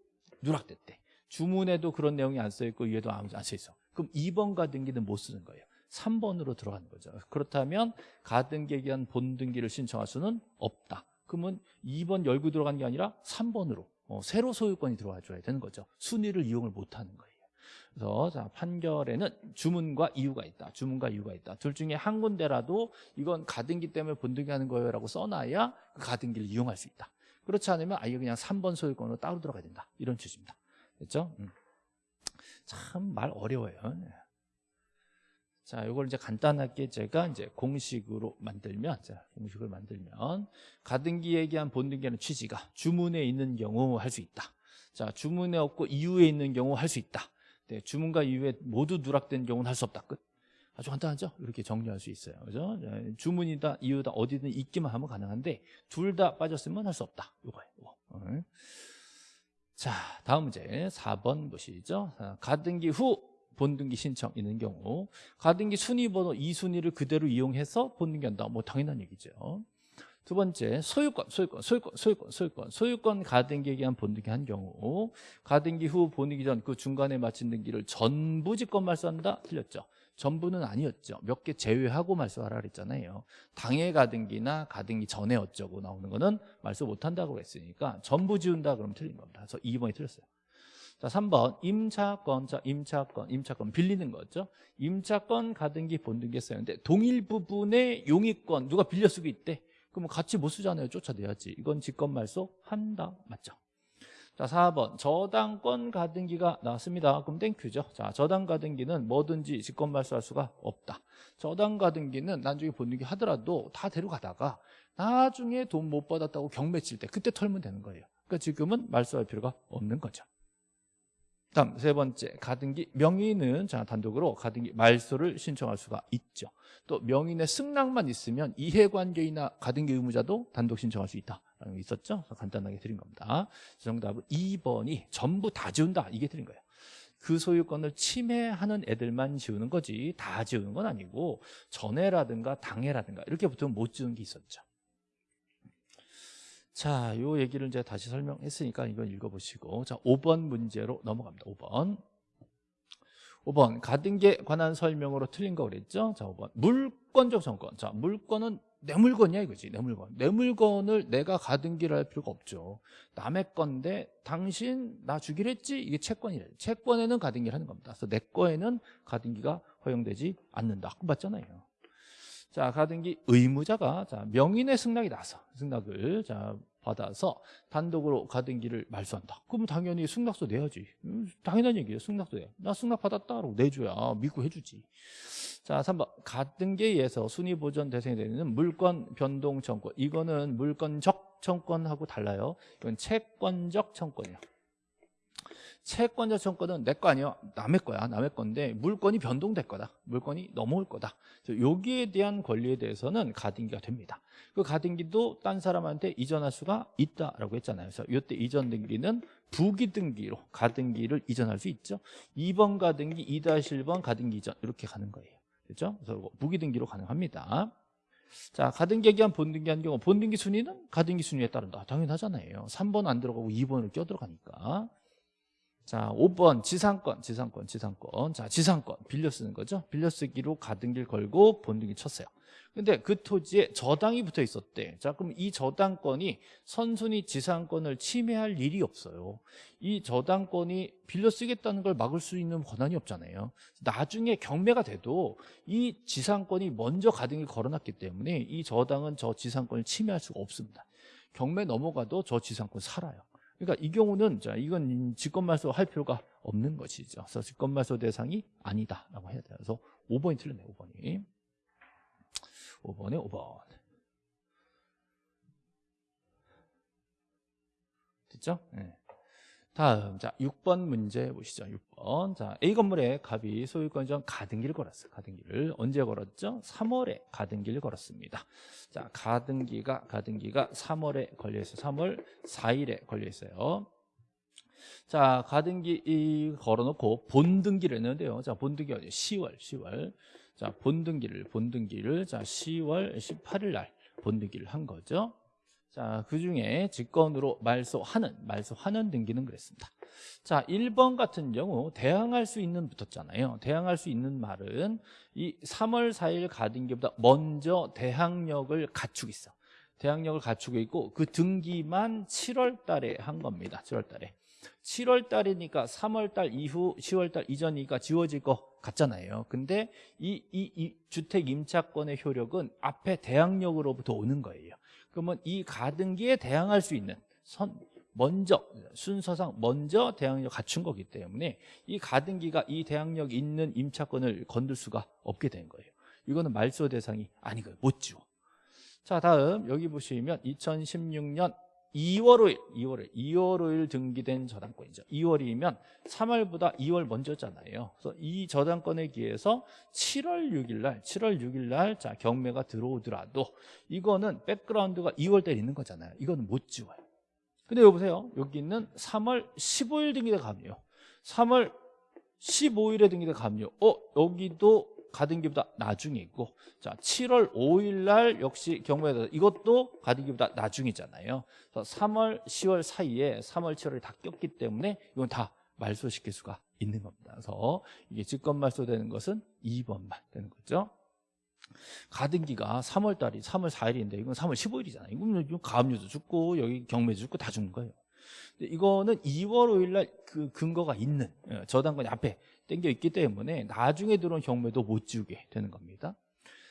누락됐대. 주문에도 그런 내용이 안 써 있고 이에도 안 써 있어. 그럼 2번 가등기는 못 쓰는 거예요. 3번으로 들어가는 거죠. 그렇다면 가등기에 대한 본등기를 신청할 수는 없다. 그러면 2번 열고 들어가는 게 아니라 3번으로 어, 새로 소유권이 들어와 줘야 되는 거죠. 순위를 이용을 못하는 거예요. 그래서 자, 판결에는 주문과 이유가 있다. 주문과 이유가 있다. 둘 중에 한 군데라도 이건 가등기 때문에 본등기 하는 거예요 라고 써놔야 그 가등기를 이용할 수 있다. 그렇지 않으면 아예 그냥 3번 소유권으로 따로 들어가야 된다. 이런 취지입니다. 됐죠? 음. 참말 어려워요. 네. 자, 이걸 이제 간단하게 제가 이제 공식으로 만들면, 자, 공식을 만들면, 가등기 얘기한 본등기하는 취지가 주문에 있는 경우 할 수 있다. 자, 주문에 없고 이유에 있는 경우 할 수 있다. 네, 주문과 이후에 모두 누락된 경우는 할 수 없다. 끝. 아주 간단하죠? 이렇게 정리할 수 있어요. 그죠? 주문이다, 이유다, 어디든 있기만 하면 가능한데, 둘 다 빠졌으면 할 수 없다. 요거예요. 요거. 어. 자, 다음 문제. 4번 보시죠. 가등기 후 본등기 신청 있는 경우, 가등기 순위 번호 2순위를 그대로 이용해서 본등기 한다. 뭐 당연한 얘기죠. 두 번째 소유권, 소유권, 소유권, 소유권, 소유권, 소유권 가등기에 의한 본등기 한 경우 가등기 후 본등기 전 그 중간에 마친 등기를 전부 직권 말소한다? 틀렸죠. 전부는 아니었죠. 몇 개 제외하고 말소하라 그랬잖아요. 당해 가등기나 가등기 전에 어쩌고 나오는 거는 말소 못한다고 했으니까 전부 지운다 그러면 틀린 겁니다. 그래서 2번이 틀렸어요. 자, 3번 임차권, 자, 임차권, 임차권 빌리는 거죠. 임차권 가등기 본등기 했었는데 동일 부분의 용의권 누가 빌려 쓰고 있대. 그러면 같이 못 쓰잖아요. 쫓아내야지. 이건 직권말소 한다. 맞죠? 자, 4번. 저당권 가등기가 나왔습니다. 그럼 thank you죠. 자, 저당 가등기는 뭐든지 직권말소할 수가 없다. 저당 가등기는 나중에 본등기 하더라도 다 데려가다가 나중에 돈 못 받았다고 경매 칠 때 그때 털면 되는 거예요. 그러니까 지금은 말소할 필요가 없는 거죠. 다음 세 번째 가등기 명의는 자 단독으로 가등기 말소를 신청할 수가 있죠. 또 명의의 승낙만 있으면 이해관계이나 가등기 의무자도 단독 신청할 수 있다라는 게 있었죠. 간단하게 드린 겁니다. 정답은 2번이 전부 다 지운다 이게 드린 거예요. 그 소유권을 침해하는 애들만 지우는 거지 다 지우는 건 아니고 전해라든가 당해라든가 이렇게 붙으면 못 지우는 게 있었죠. 자, 요 얘기를 이제 다시 설명했으니까 이건 읽어보시고. 자, 5번 문제로 넘어갑니다. 5번. 5번. 가등기에 관한 설명으로 틀린 거 그랬죠? 자, 5번. 물권적 정권. 자, 물건은 내 물건이야 이거지. 내 물건 내 물건을 내가 가등기를 할 필요가 없죠. 남의 건데 당신 나 주기로 했지? 이게 채권이래. 채권에는 가등기를 하는 겁니다. 그래서 내 거에는 가등기가 허용되지 않는다. 그거 맞잖아요 자 가등기 의무자가 자 명인의 승낙이 나서 승낙을 자 받아서 단독으로 가등기를 말소한다 그러면 당연히 승낙서 내야지 음, 당연한 얘기예요 승낙서 내 나 승낙 받았다라고 내줘야 믿고 해주지 자, 3번. 가등기에 의해서 순위 보전 대상이 되는 물권 변동 청권. 이거는 물권적 청권하고 달라요. 이건 채권적 청권이에요. 채권적 청권은 내 거 아니야. 남의 거야. 남의 건데 물건이 변동될 거다. 물건이 넘어올 거다. 여기에 대한 권리에 대해서는 가등기가 됩니다. 그 가등기도 딴 사람한테 이전할 수가 있다라고 했잖아요. 그래서 이때 이전 등기는 부기 등기로 가등기를 이전할 수 있죠. 2번 가등기, 2-1번 가등기 이전 이렇게 가는 거예요. 그렇죠? 그래서 무기등기로 가능합니다. 자, 가등기 기한 본등기 한 경우 본등기 순위는 가등기 순위에 따른다. 당연하잖아요. 3번 안 들어가고 2번을 껴들어가니까. 자, 5번 지상권, 지상권, 지상권. 자, 지상권 빌려 쓰는 거죠. 빌려 쓰기로 가등기를 걸고 본등기 쳤어요. 근데 그 토지에 저당이 붙어 있었대. 자, 그럼 이 저당권이 선순위 지상권을 침해할 일이 없어요. 이 저당권이 빌려 쓰겠다는 걸 막을 수 있는 권한이 없잖아요. 나중에 경매가 돼도 이 지상권이 먼저 가등기 걸어놨기 때문에 이 저당은 저 지상권을 침해할 수가 없습니다. 경매 넘어가도 저 지상권 살아요. 그러니까 이 경우는 자 이건 직권말소 할 필요가 없는 것이죠. 그래서 직권말소 대상이 아니다라고 해야 돼요. 그래서 5번이 틀렸네요. 5번이. 5번에 5번 됐죠? 네. 다음 자 6번 문제 보시죠. 6번. 자 A 건물에 갑이 소유권 전 가등기를 걸었어요. 가등기를 언제 걸었죠? 3월에 가등기를 걸었습니다. 자 가등기가 가등기가 3월에 걸려있어요. 3월 4일에 걸려있어요. 자 가등기 걸어놓고 본등기를 했는데요. 자 본등기 어디 10월 10월. 자, 본등기를 본등기를 자, 10월 18일 날 본등기를 한 거죠. 자, 그 중에 직권으로 말소하는 말소하는 등기는 그랬습니다. 자, 1번 같은 경우 대항할 수 있는 붙었잖아요. 대항할 수 있는 말은 이 3월 4일 가등기보다 먼저 대항력을 갖추고 있어. 대항력을 갖추고 있고 그 등기만 7월 달에 한 겁니다. 7월 달에. 7월 달이니까 3월 달 이후 10월 달 이전이니까 지워질 거 같잖아요. 근데 이, 이, 이 주택 임차권의 효력은 앞에 대항력으로부터 오는 거예요. 그러면 이 가등기에 대항할 수 있는 선 먼저 순서상 먼저 대항력 갖춘 거기 때문에 이 가등기가 이 대항력 있는 임차권을 건들 수가 없게 된 거예요. 이거는 말소 대상이 아니고요. 못 지워. 자 다음 여기 보시면 2016년 2월 5일, 2월 5일, 2월 5일 등기된 저당권이죠. 2월이면 3월보다 2월 먼저잖아요. 그래서 이 저당권에 기해서 7월 6일 날, 7월 6일 날, 자, 경매가 들어오더라도 이거는 백그라운드가 2월 달에 있는 거잖아요. 이거는 못 지워요. 근데 여보세요. 여기 있는 3월 15일 등기대 감요. 3월 15일에 등기대 감요. 어, 여기도 가등기보다 나중에 있고 자 7월 5일 날 역시 경매에 이것도 가등기보다 나중이잖아요. 그래서 3월 10월 사이에 3월 7월이 다 꼈기 때문에 이건 다 말소시킬 수가 있는 겁니다. 그래서 이게 직권 말소되는 것은 2번만 되는 거죠. 가등기가 3월 달이 3월 4일인데 이건 3월 15일이잖아요. 이건 가압류도 죽고 여기 경매도 죽고 다 죽는 거예요. 이거는 2월 5일 날 그 근거가 있는 예, 저당권이 앞에 땡겨 있기 때문에 나중에 들어온 경매도 못 지우게 되는 겁니다.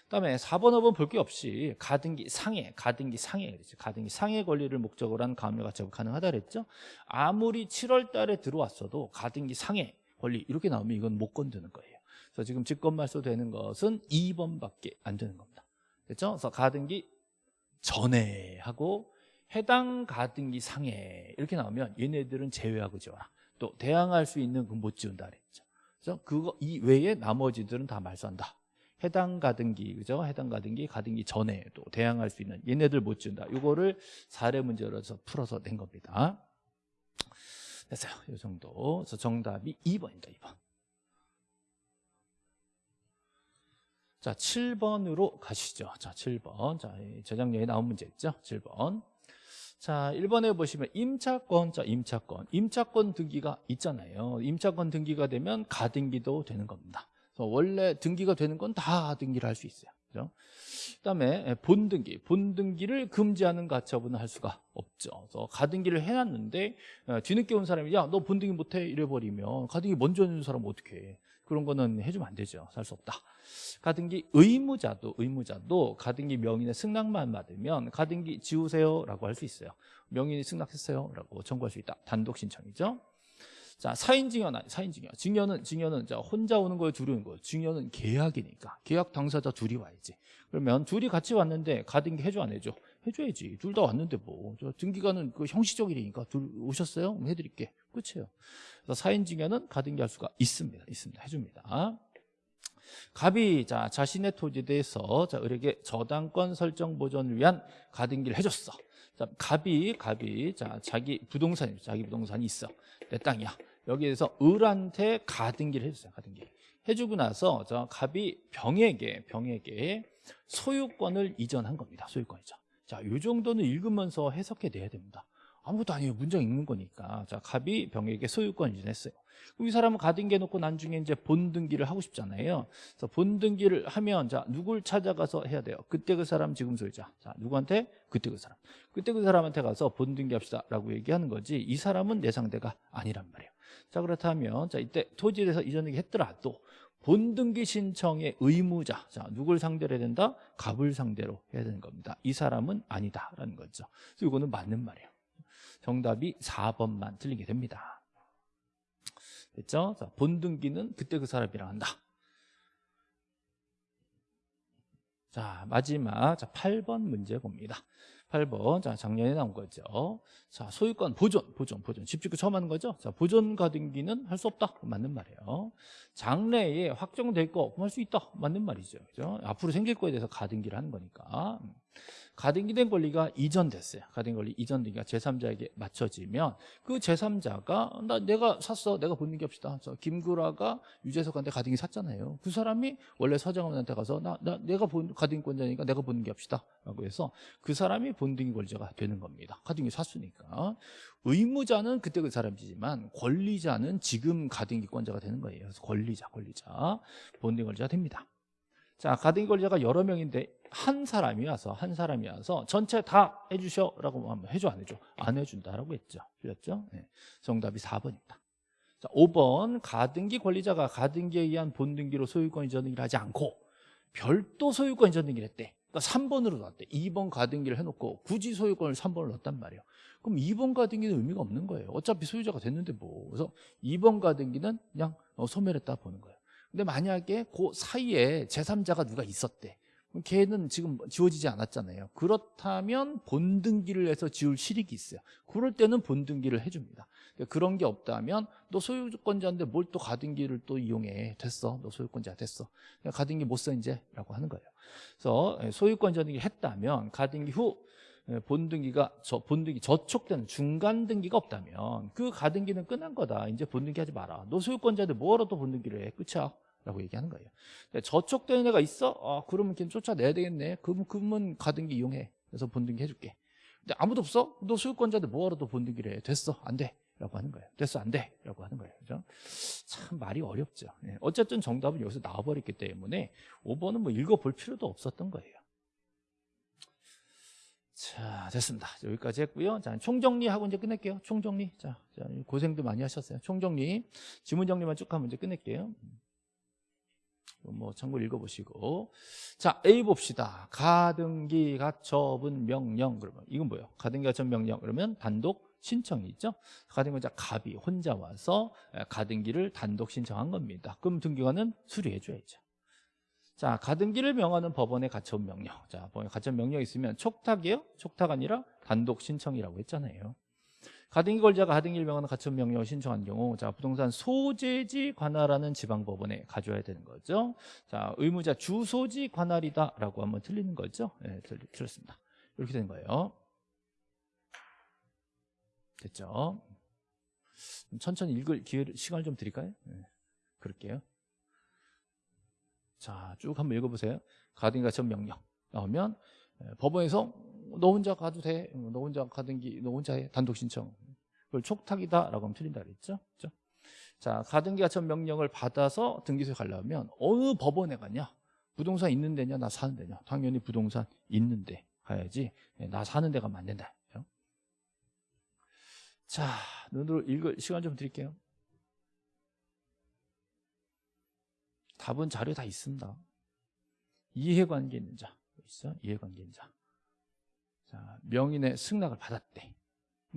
그다음에 4번, 5번 볼게 없이 가등기 상해, 가등기 상해 그랬죠. 가등기 상해 권리를 목적으로 한 가압류 가처분 가능하다 그랬죠. 아무리 7월 달에 들어왔어도 가등기 상해 권리 이렇게 나오면 이건 못 건드는 거예요. 그래서 지금 직권 말소 되는 것은 2번밖에 안 되는 겁니다. 됐죠? 그래서 가등기 전에 하고 해당 가등기 상해 이렇게 나오면 얘네들은 제외하고 지어라. 또 대항할 수 있는 그못 지운다 그랬죠. 그래서 그거 이 외에 나머지들은 다 말소한다. 해당 가등기 그죠? 해당 가등기 가등기 전에 또 대항할 수 있는 얘네들 못 지운다. 이거를 사례 문제로서 풀어서 낸 겁니다. 됐어요. 이 정도. 그래서 정답이 2번입니다. 2번. 자, 7번으로 가시죠. 자, 7번. 자, 이 저장량에 나온 문제 있죠? 7번. 자, 1번에 보시면 임차권, 자, 임차권. 임차권 등기가 있잖아요. 임차권 등기가 되면 가등기도 되는 겁니다. 원래 등기가 되는 건 다 등기를 할 수 있어요. 그죠? 그다음에 본등기, 본등기를 금지하는 가처분을 할 수가 없죠. 그래서 가등기를 해놨는데 어, 뒤늦게 온 사람이 야 너 본등기 못해 이래 버리면 가등기 먼저 해준 사람 어떻게 해? 그런 거는 해주면 안 되죠. 살 수 없다. 가등기 의무자도 의무자도 가등기 명인의 승낙만 받으면 가등기 지우세요라고 할 수 있어요. 명인이 승낙했어요라고 청구할 수 있다. 단독 신청이죠. 자, 사인 아니, 사인 증여. 증여는 증여는 자, 혼자 오는 거예요, 둘이 오는 거예요. 증여는 계약이니까. 계약 당사자 둘이 와야지. 그러면 둘이 같이 왔는데 가등기 해줘 안 해줘? 해줘야지. 둘 다 왔는데 뭐. 저 등기가는 그 형식적 일이니까 둘 오셨어요? 해드릴게. 끝이에요. 그래서 사인 증여는 가등기 할 수가 있습니다. 있습니다. 해줍니다. 갑이 자 자신의 토지에 대해서 자 을에게 저당권 설정 보존을 위한 가등기를 해줬어. 자 갑이 갑이 자 자기 부동산이 자기 부동산이 있어 내 땅이야. 여기에서 을한테 가등기를 해줬어요. 가등기 해주고 나서 저 갑이 병에게 병에게 소유권을 이전한 겁니다. 소유권 이전. 자, 이 정도는 읽으면서 해석해 내야 됩니다. 아무것도 아니에요. 문장 읽는 거니까. 자, 갑이 병에게 소유권 이전했어요. 그럼 이 사람은 가등기 해놓고 나중에 이제 본등기를 하고 싶잖아요. 그래서 본등기를 하면 자, 누굴 찾아가서 해야 돼요? 그때 그 사람 지금 소유자. 자, 누구한테? 그때 그 사람. 그때 그 사람한테 가서 본등기 합시다. 라고 얘기하는 거지. 이 사람은 내 상대가 아니란 말이에요. 자, 그렇다면 자, 이때 토지에 대해서 이전등기 했더라도 본등기 신청의 의무자 자 누굴 상대로 해야 된다? 갑을 상대로 해야 되는 겁니다 이 사람은 아니다라는 거죠 그래서 이거는 맞는 말이에요 정답이 4번만 틀리게 됩니다. 됐죠? 자, 본등기는 그때 그 사람이랑 한다. 자 마지막. 자 8번 문제 봅니다. 8번. 자 작년에 나온 거죠. 자 소유권 보존 보존 보존. 집주권 처음 하는 거죠? 자 보존 가등기는 할 수 없다. 맞는 말이에요. 장래에 확정될 거할수 있다. 맞는 말이죠. 그죠? 앞으로 생길 거에 대해서 가등기를 하는 거니까 가등기된 권리가 이전됐어요. 가등기 권리 이전되기가 제3자에게 맞춰지면 그 제3자가 나 내가 샀어. 내가 본는 게 없시다. 저 김구라가 유재석한테 가등기 샀잖아요. 그 사람이 원래 서장훈한테 가서 나, 나 내가 본 가등기권자니까 내가 본는 게 없시다. 라고 해서 그 사람이 본등기 권자가 되는 겁니다. 가등기 샀으니까. 의무자는 그때 그 사람이지만 권리자는 지금 가등기권자가 되는 거예요. 그래서 권리자, 권리자. 본등기 권자가 됩니다. 자, 가등기 권리자가 여러 명인데 한 사람이 와서 한 사람이 와서 전체 다 해주셔 라고 하면 해줘 안 해줘? 안 해준다라고 했죠. 틀렸죠? 네. 정답이 4번입니다. 자, 5번 가등기 권리자가 가등기에 의한 본등기로 소유권 이전 등기를 하지 않고 별도 소유권 이전 등기를 했대. 그러니까 3번으로 넣었대. 2번 가등기를 해놓고 굳이 소유권을 3번을 넣었단 말이에요. 그럼 2번 가등기는 의미가 없는 거예요. 어차피 소유자가 됐는데 뭐. 그래서 2번 가등기는 그냥 어, 소멸했다 보는 거예요. 근데 만약에 그 사이에 제3자가 누가 있었대. 걔는 지금 지워지지 않았잖아요. 그렇다면 본등기를 해서 지울 실익이 있어요. 그럴 때는 본등기를 해줍니다. 그런 게 없다면 너 소유권자인데 뭘 또 가등기를 또 이용해. 됐어. 너 소유권자 됐어. 가등기 못 써 이제 라고 하는 거예요. 그래서 소유권 자등기 했다면 가등기 후 본등기가 저 본등기 저촉되는 중간 등기가 없다면 그 가등기는 끝난 거다. 이제 본등기 하지 마라. 너 소유권자인데 뭐하러 또 본등기를 해. 끝이야. 라고 얘기하는 거예요 저촉되는 애가 있어? 아 그러면 걔 쫓아내야 되겠네 그러면, 그러면 가등기 이용해 그래서 본등기 해줄게 근데 아무도 없어? 너 소유권자인데 뭐하러 또 본등기를 해 됐어 안 돼 라고 하는 거예요 됐어 안 돼 라고 하는 거예요 그죠? 참 말이 어렵죠 네. 어쨌든 정답은 여기서 나와버렸기 때문에 5번은 뭐 읽어볼 필요도 없었던 거예요 자 됐습니다. 여기까지 했고요. 자 총정리하고 이제 끝낼게요. 총정리. 자, 자 고생도 많이 하셨어요. 총정리. 지문 정리만 쭉 하면 이제 끝낼게요. 뭐 참고로 읽어보시고. 자 A 봅시다. 가등기 가처분 명령. 그러면 이건 뭐예요? 가등기 가처분 명령. 그러면 단독 신청이 있죠? 가등기자 갑이 혼자 와서 가등기를 단독 신청한 겁니다. 그럼 등기관은 수리해 줘야죠 자 가등기를 명하는 법원의 가처분 명령 자 가처분 명령이 있으면 촉탁이에요 촉탁 아니라 단독 신청이라고 했잖아요 가등기 권리자가 가등기를 명하는 가처분 명령을 신청한 경우 자 부동산 소재지 관할하는 지방법원에 가져와야 되는 거죠. 자 의무자 주소지 관할이다라고 하면 틀리는 거죠. 네, 틀, 틀렸습니다. 이렇게 된 거예요. 됐죠? 좀 천천히 읽을 기회를 시간을 좀 드릴까요? 네, 그럴게요. 자, 쭉 한번 읽어보세요. 가등기 가처분 명령 나오면 예, 법원에서 너 혼자 가도 돼. 너 혼자 가등기, 너 혼자 해. 단독 신청. 그걸 촉탁이다라고 하면 틀린다 그랬죠. 그죠? 자, 가등기 가처분 명령을 받아서 등기소에 가려면 어느 법원에 가냐? 부동산 있는 데냐? 나 사는 데냐? 당연히 부동산 있는 데 가야지. 예, 나 사는 데가. 그죠? 자, 눈으로 읽을 시간 좀 드릴게요. 답은 자료 다 있습니다. 이해관계 있는 자. 있어? 이해관계 있는 자. 자, 명인의 승낙을 받았대.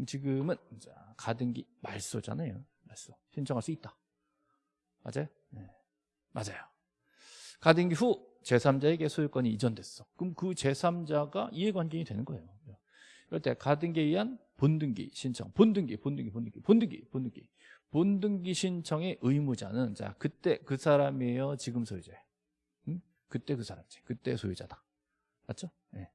지금은 자, 가등기 말소잖아요. 말소. 신청할 수 있다. 맞아요? 네. 맞아요. 가등기 후 제3자에게 소유권이 이전됐어. 그럼 그 제3자가 이해관계인이 되는 거예요. 이럴 때 가등기에 의한 본등기 신청, 본등기, 본등기, 본등기, 본등기, 본등기. 본등기 신청의 의무자는 자 그때 그 사람이에요, 지금 소유자예요. 응? 그때 그 사람이지. 그때 소유자다. 맞죠? 네.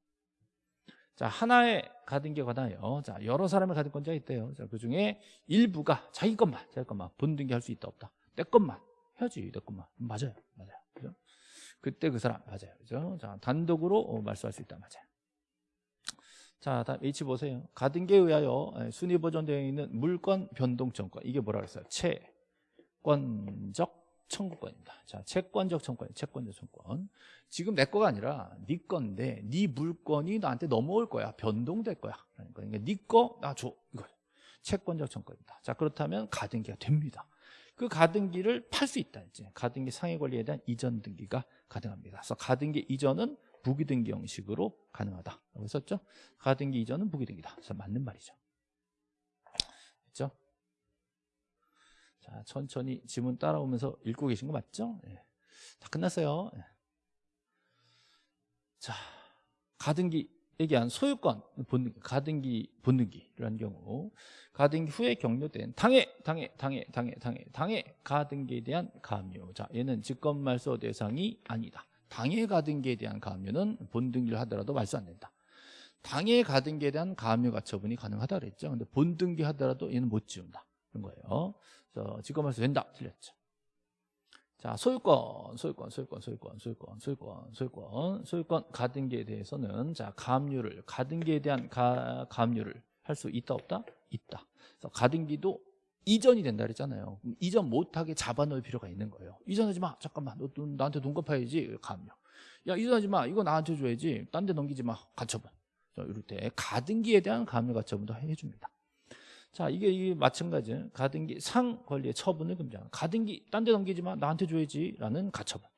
자 하나의 관하여 자 여러 사람의 가등권자가 있대요. 자 그중에 일부가 자기 것만, 자기 것만 본등기 할 수 있다 없다. 내 것만 해야지, 내 것만 맞아요, 맞아요. 그죠? 그때 그 사람 맞아요, 그죠? 자 단독으로 어, 말소할 수 있다, 맞아요. 자, 다음 H 보세요. 가등기에 의하여 순위 보존되어 있는 물권 변동 청구권. 이게 뭐라 그랬어요? 채권적 청구권입니다. 자, 채권적 청구권, 채권적 청구권. 지금 내 거가 아니라 네 건데 네 물건이 나한테 넘어올 거야. 변동될 거야. 그러니까 네 거 나 줘. 이거 채권적 청구권입니다. 자, 그렇다면 가등기가 됩니다. 그 가등기를 팔 수 있다. 이제 가등기 상해 권리에 대한 이전 등기가 가능합니다. 그래서 가등기 이전은 부기등기 형식으로 가능하다라고 했었죠. 가등기 이전은 부기등기다. 그래서 맞는 말이죠. 됐죠? 자, 천천히 지문 따라오면서 읽고 계신 거 맞죠? 네. 다 끝났어요. 네. 자, 가등기 얘기한 소유권 본등기, 가등기 본등기라는 경우 가등기 후에 격려된 당해, 당해, 당해, 당해, 당해, 당해 가등기에 대한 가압류. 자, 얘는 직권말소 대상이 아니다. 당해 가등기에 대한 가압류는 본등기를 하더라도 말소 안 된다. 당해 가등기에 대한 가압류 가처분이 가능하다 그랬죠. 근데 본등기 하더라도 얘는 못 지운다. 그런 거예요. 그래서 직권말소 된다. 틀렸죠. 자, 소유권, 소유권, 소유권, 소유권, 소유권, 소유권, 소유권, 소유권 가등기에 대해서는 자, 가압류를 가등기에 대한 가, 가압류를 할 수 있다 없다? 있다. 그래서 가등기도 이전이 된다 그랬잖아요. 이전 못하게 잡아놓을 필요가 있는 거예요. 이전하지 마. 잠깐만. 너, 너 나한테 돈 갚아야지. 가압류. 야, 이전하지 마. 이거 나한테 줘야지. 딴 데 넘기지 마. 가처분. 이럴 때 가등기에 대한 가압류 가처분도 해줍니다. 자, 이게, 이게 마찬가지. 가등기 상 권리의 처분을 금지하는. 가등기 딴 데 넘기지 마. 나한테 줘야지 라는 가처분.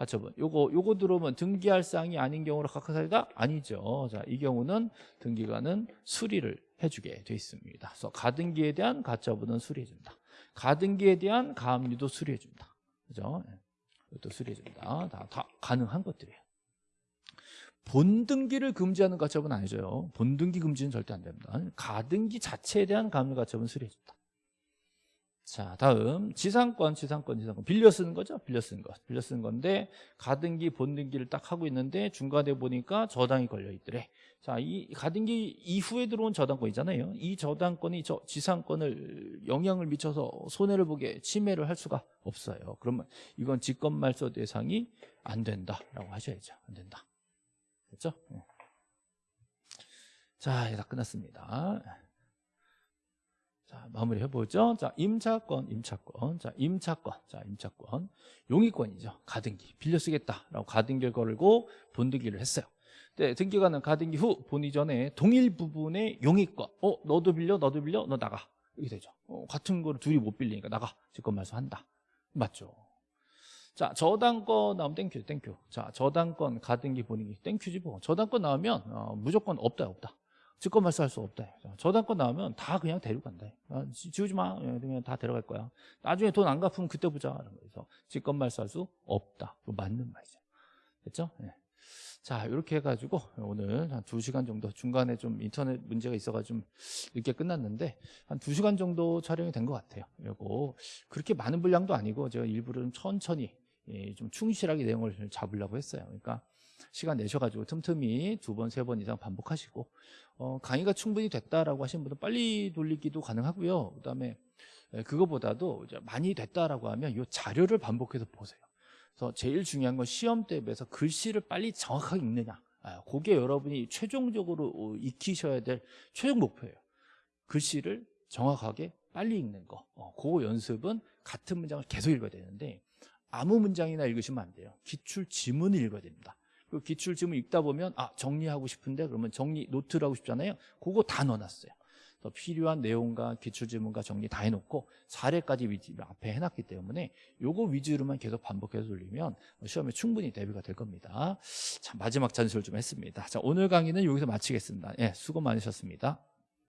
가처분. 요거 요거 들어오면 등기할 사항이 아닌 경우로 각하사유다? 아니죠. 자, 이 경우는 등기관은 수리를 해주게 돼 있습니다. 그래서 가등기에 대한 가처분은 수리해준다. 가등기에 대한 가압류도 수리해준다. 그죠? 이것도 수리해준다. 다, 다 가능한 것들이에요. 본등기를 금지하는 가처분 아니죠. 본등기 금지는 절대 안 됩니다. 가등기 자체에 대한 가압류 가처분 수리해준다. 자 다음. 지상권 지상권 지상권. 빌려 쓰는 거죠? 빌려 쓰는 것. 빌려 쓰는 건데 가등기 본등기를 딱 하고 있는데 중간에 보니까 저당이 걸려 있더래. 자이 가등기 이후에 들어온 저당권 있잖아요. 이 저당권이 저 지상권을 영향을 미쳐서 손해를 보게 침해를 할 수가 없어요. 그러면 이건 직권말소 대상이 안 된다라고 하셔야죠. 안 된다. 네. 자 이제 다 끝났습니다 자, 마무리 해보죠. 자, 임차권, 임차권. 자, 임차권. 자, 임차권. 용익권이죠. 가등기. 빌려 쓰겠다라고 가등기를 걸고 본등기를 했어요. 네, 등기관은 가등기 후 본등기 전에 동일 부분의 용익권. 어, 너도 빌려, 너도 빌려, 너 나가. 이렇게 되죠. 어, 같은 거를 둘이 못 빌리니까 나가. 직권 말소 한다. 맞죠. 자, 저당권 나오면 thank you, thank you. 자, 저당권, 가등기 본등기 thank you지 뭐. 저당권 나오면 어, 무조건 없다, 없다. 직권 말소할 수 없다. 저당권 나오면 다 그냥 데려간다. 아, 지우지 마. 예, 그냥 다 데려갈 거야. 나중에 돈 안 갚으면 그때 보자. 그래서 직권 말소할 수 없다. 맞는 말이죠. 됐죠? 네. 자, 이렇게 해가지고 오늘 한 2시간 정도 중간에 좀 인터넷 문제가 있어가지고 좀 늦게 끝났는데 한 2시간 정도 촬영이 된 것 같아요. 그리고 그렇게 많은 분량도 아니고 제가 일부러 좀 천천히 예, 좀 충실하게 내용을 잡으려고 했어요. 그러니까 시간 내셔가지고 틈틈이 두 번, 세 번 이상 반복하시고 어, 강의가 충분히 됐다라고 하신 분은 빨리 돌리기도 가능하고요. 그다음에 예, 그거보다도 많이 됐다라고 하면 이 자료를 반복해서 보세요. 그래서 제일 중요한 건 시험 대비해서 글씨를 빨리 정확하게 읽느냐. 아, 그게 여러분이 최종적으로 어, 익히셔야 될 최종 목표예요. 글씨를 정확하게 빨리 읽는 거. 어, 그 연습은 같은 문장을 계속 읽어야 되는데 아무 문장이나 읽으시면 안 돼요. 기출 지문을 읽어야 됩니다. 그 기출 지문 읽다 보면 아 정리하고 싶은데 그러면 정리 노트를 하고 싶잖아요. 그거 다 넣어놨어요. 더 필요한 내용과 기출 지문과 정리 다 해놓고 사례까지 위주 앞에 해놨기 때문에 요거 위주로만 계속 반복해서 돌리면 시험에 충분히 대비가 될 겁니다. 자 마지막 잔술 좀 했습니다. 자 오늘 강의는 여기서 마치겠습니다. 예 수고 많으셨습니다.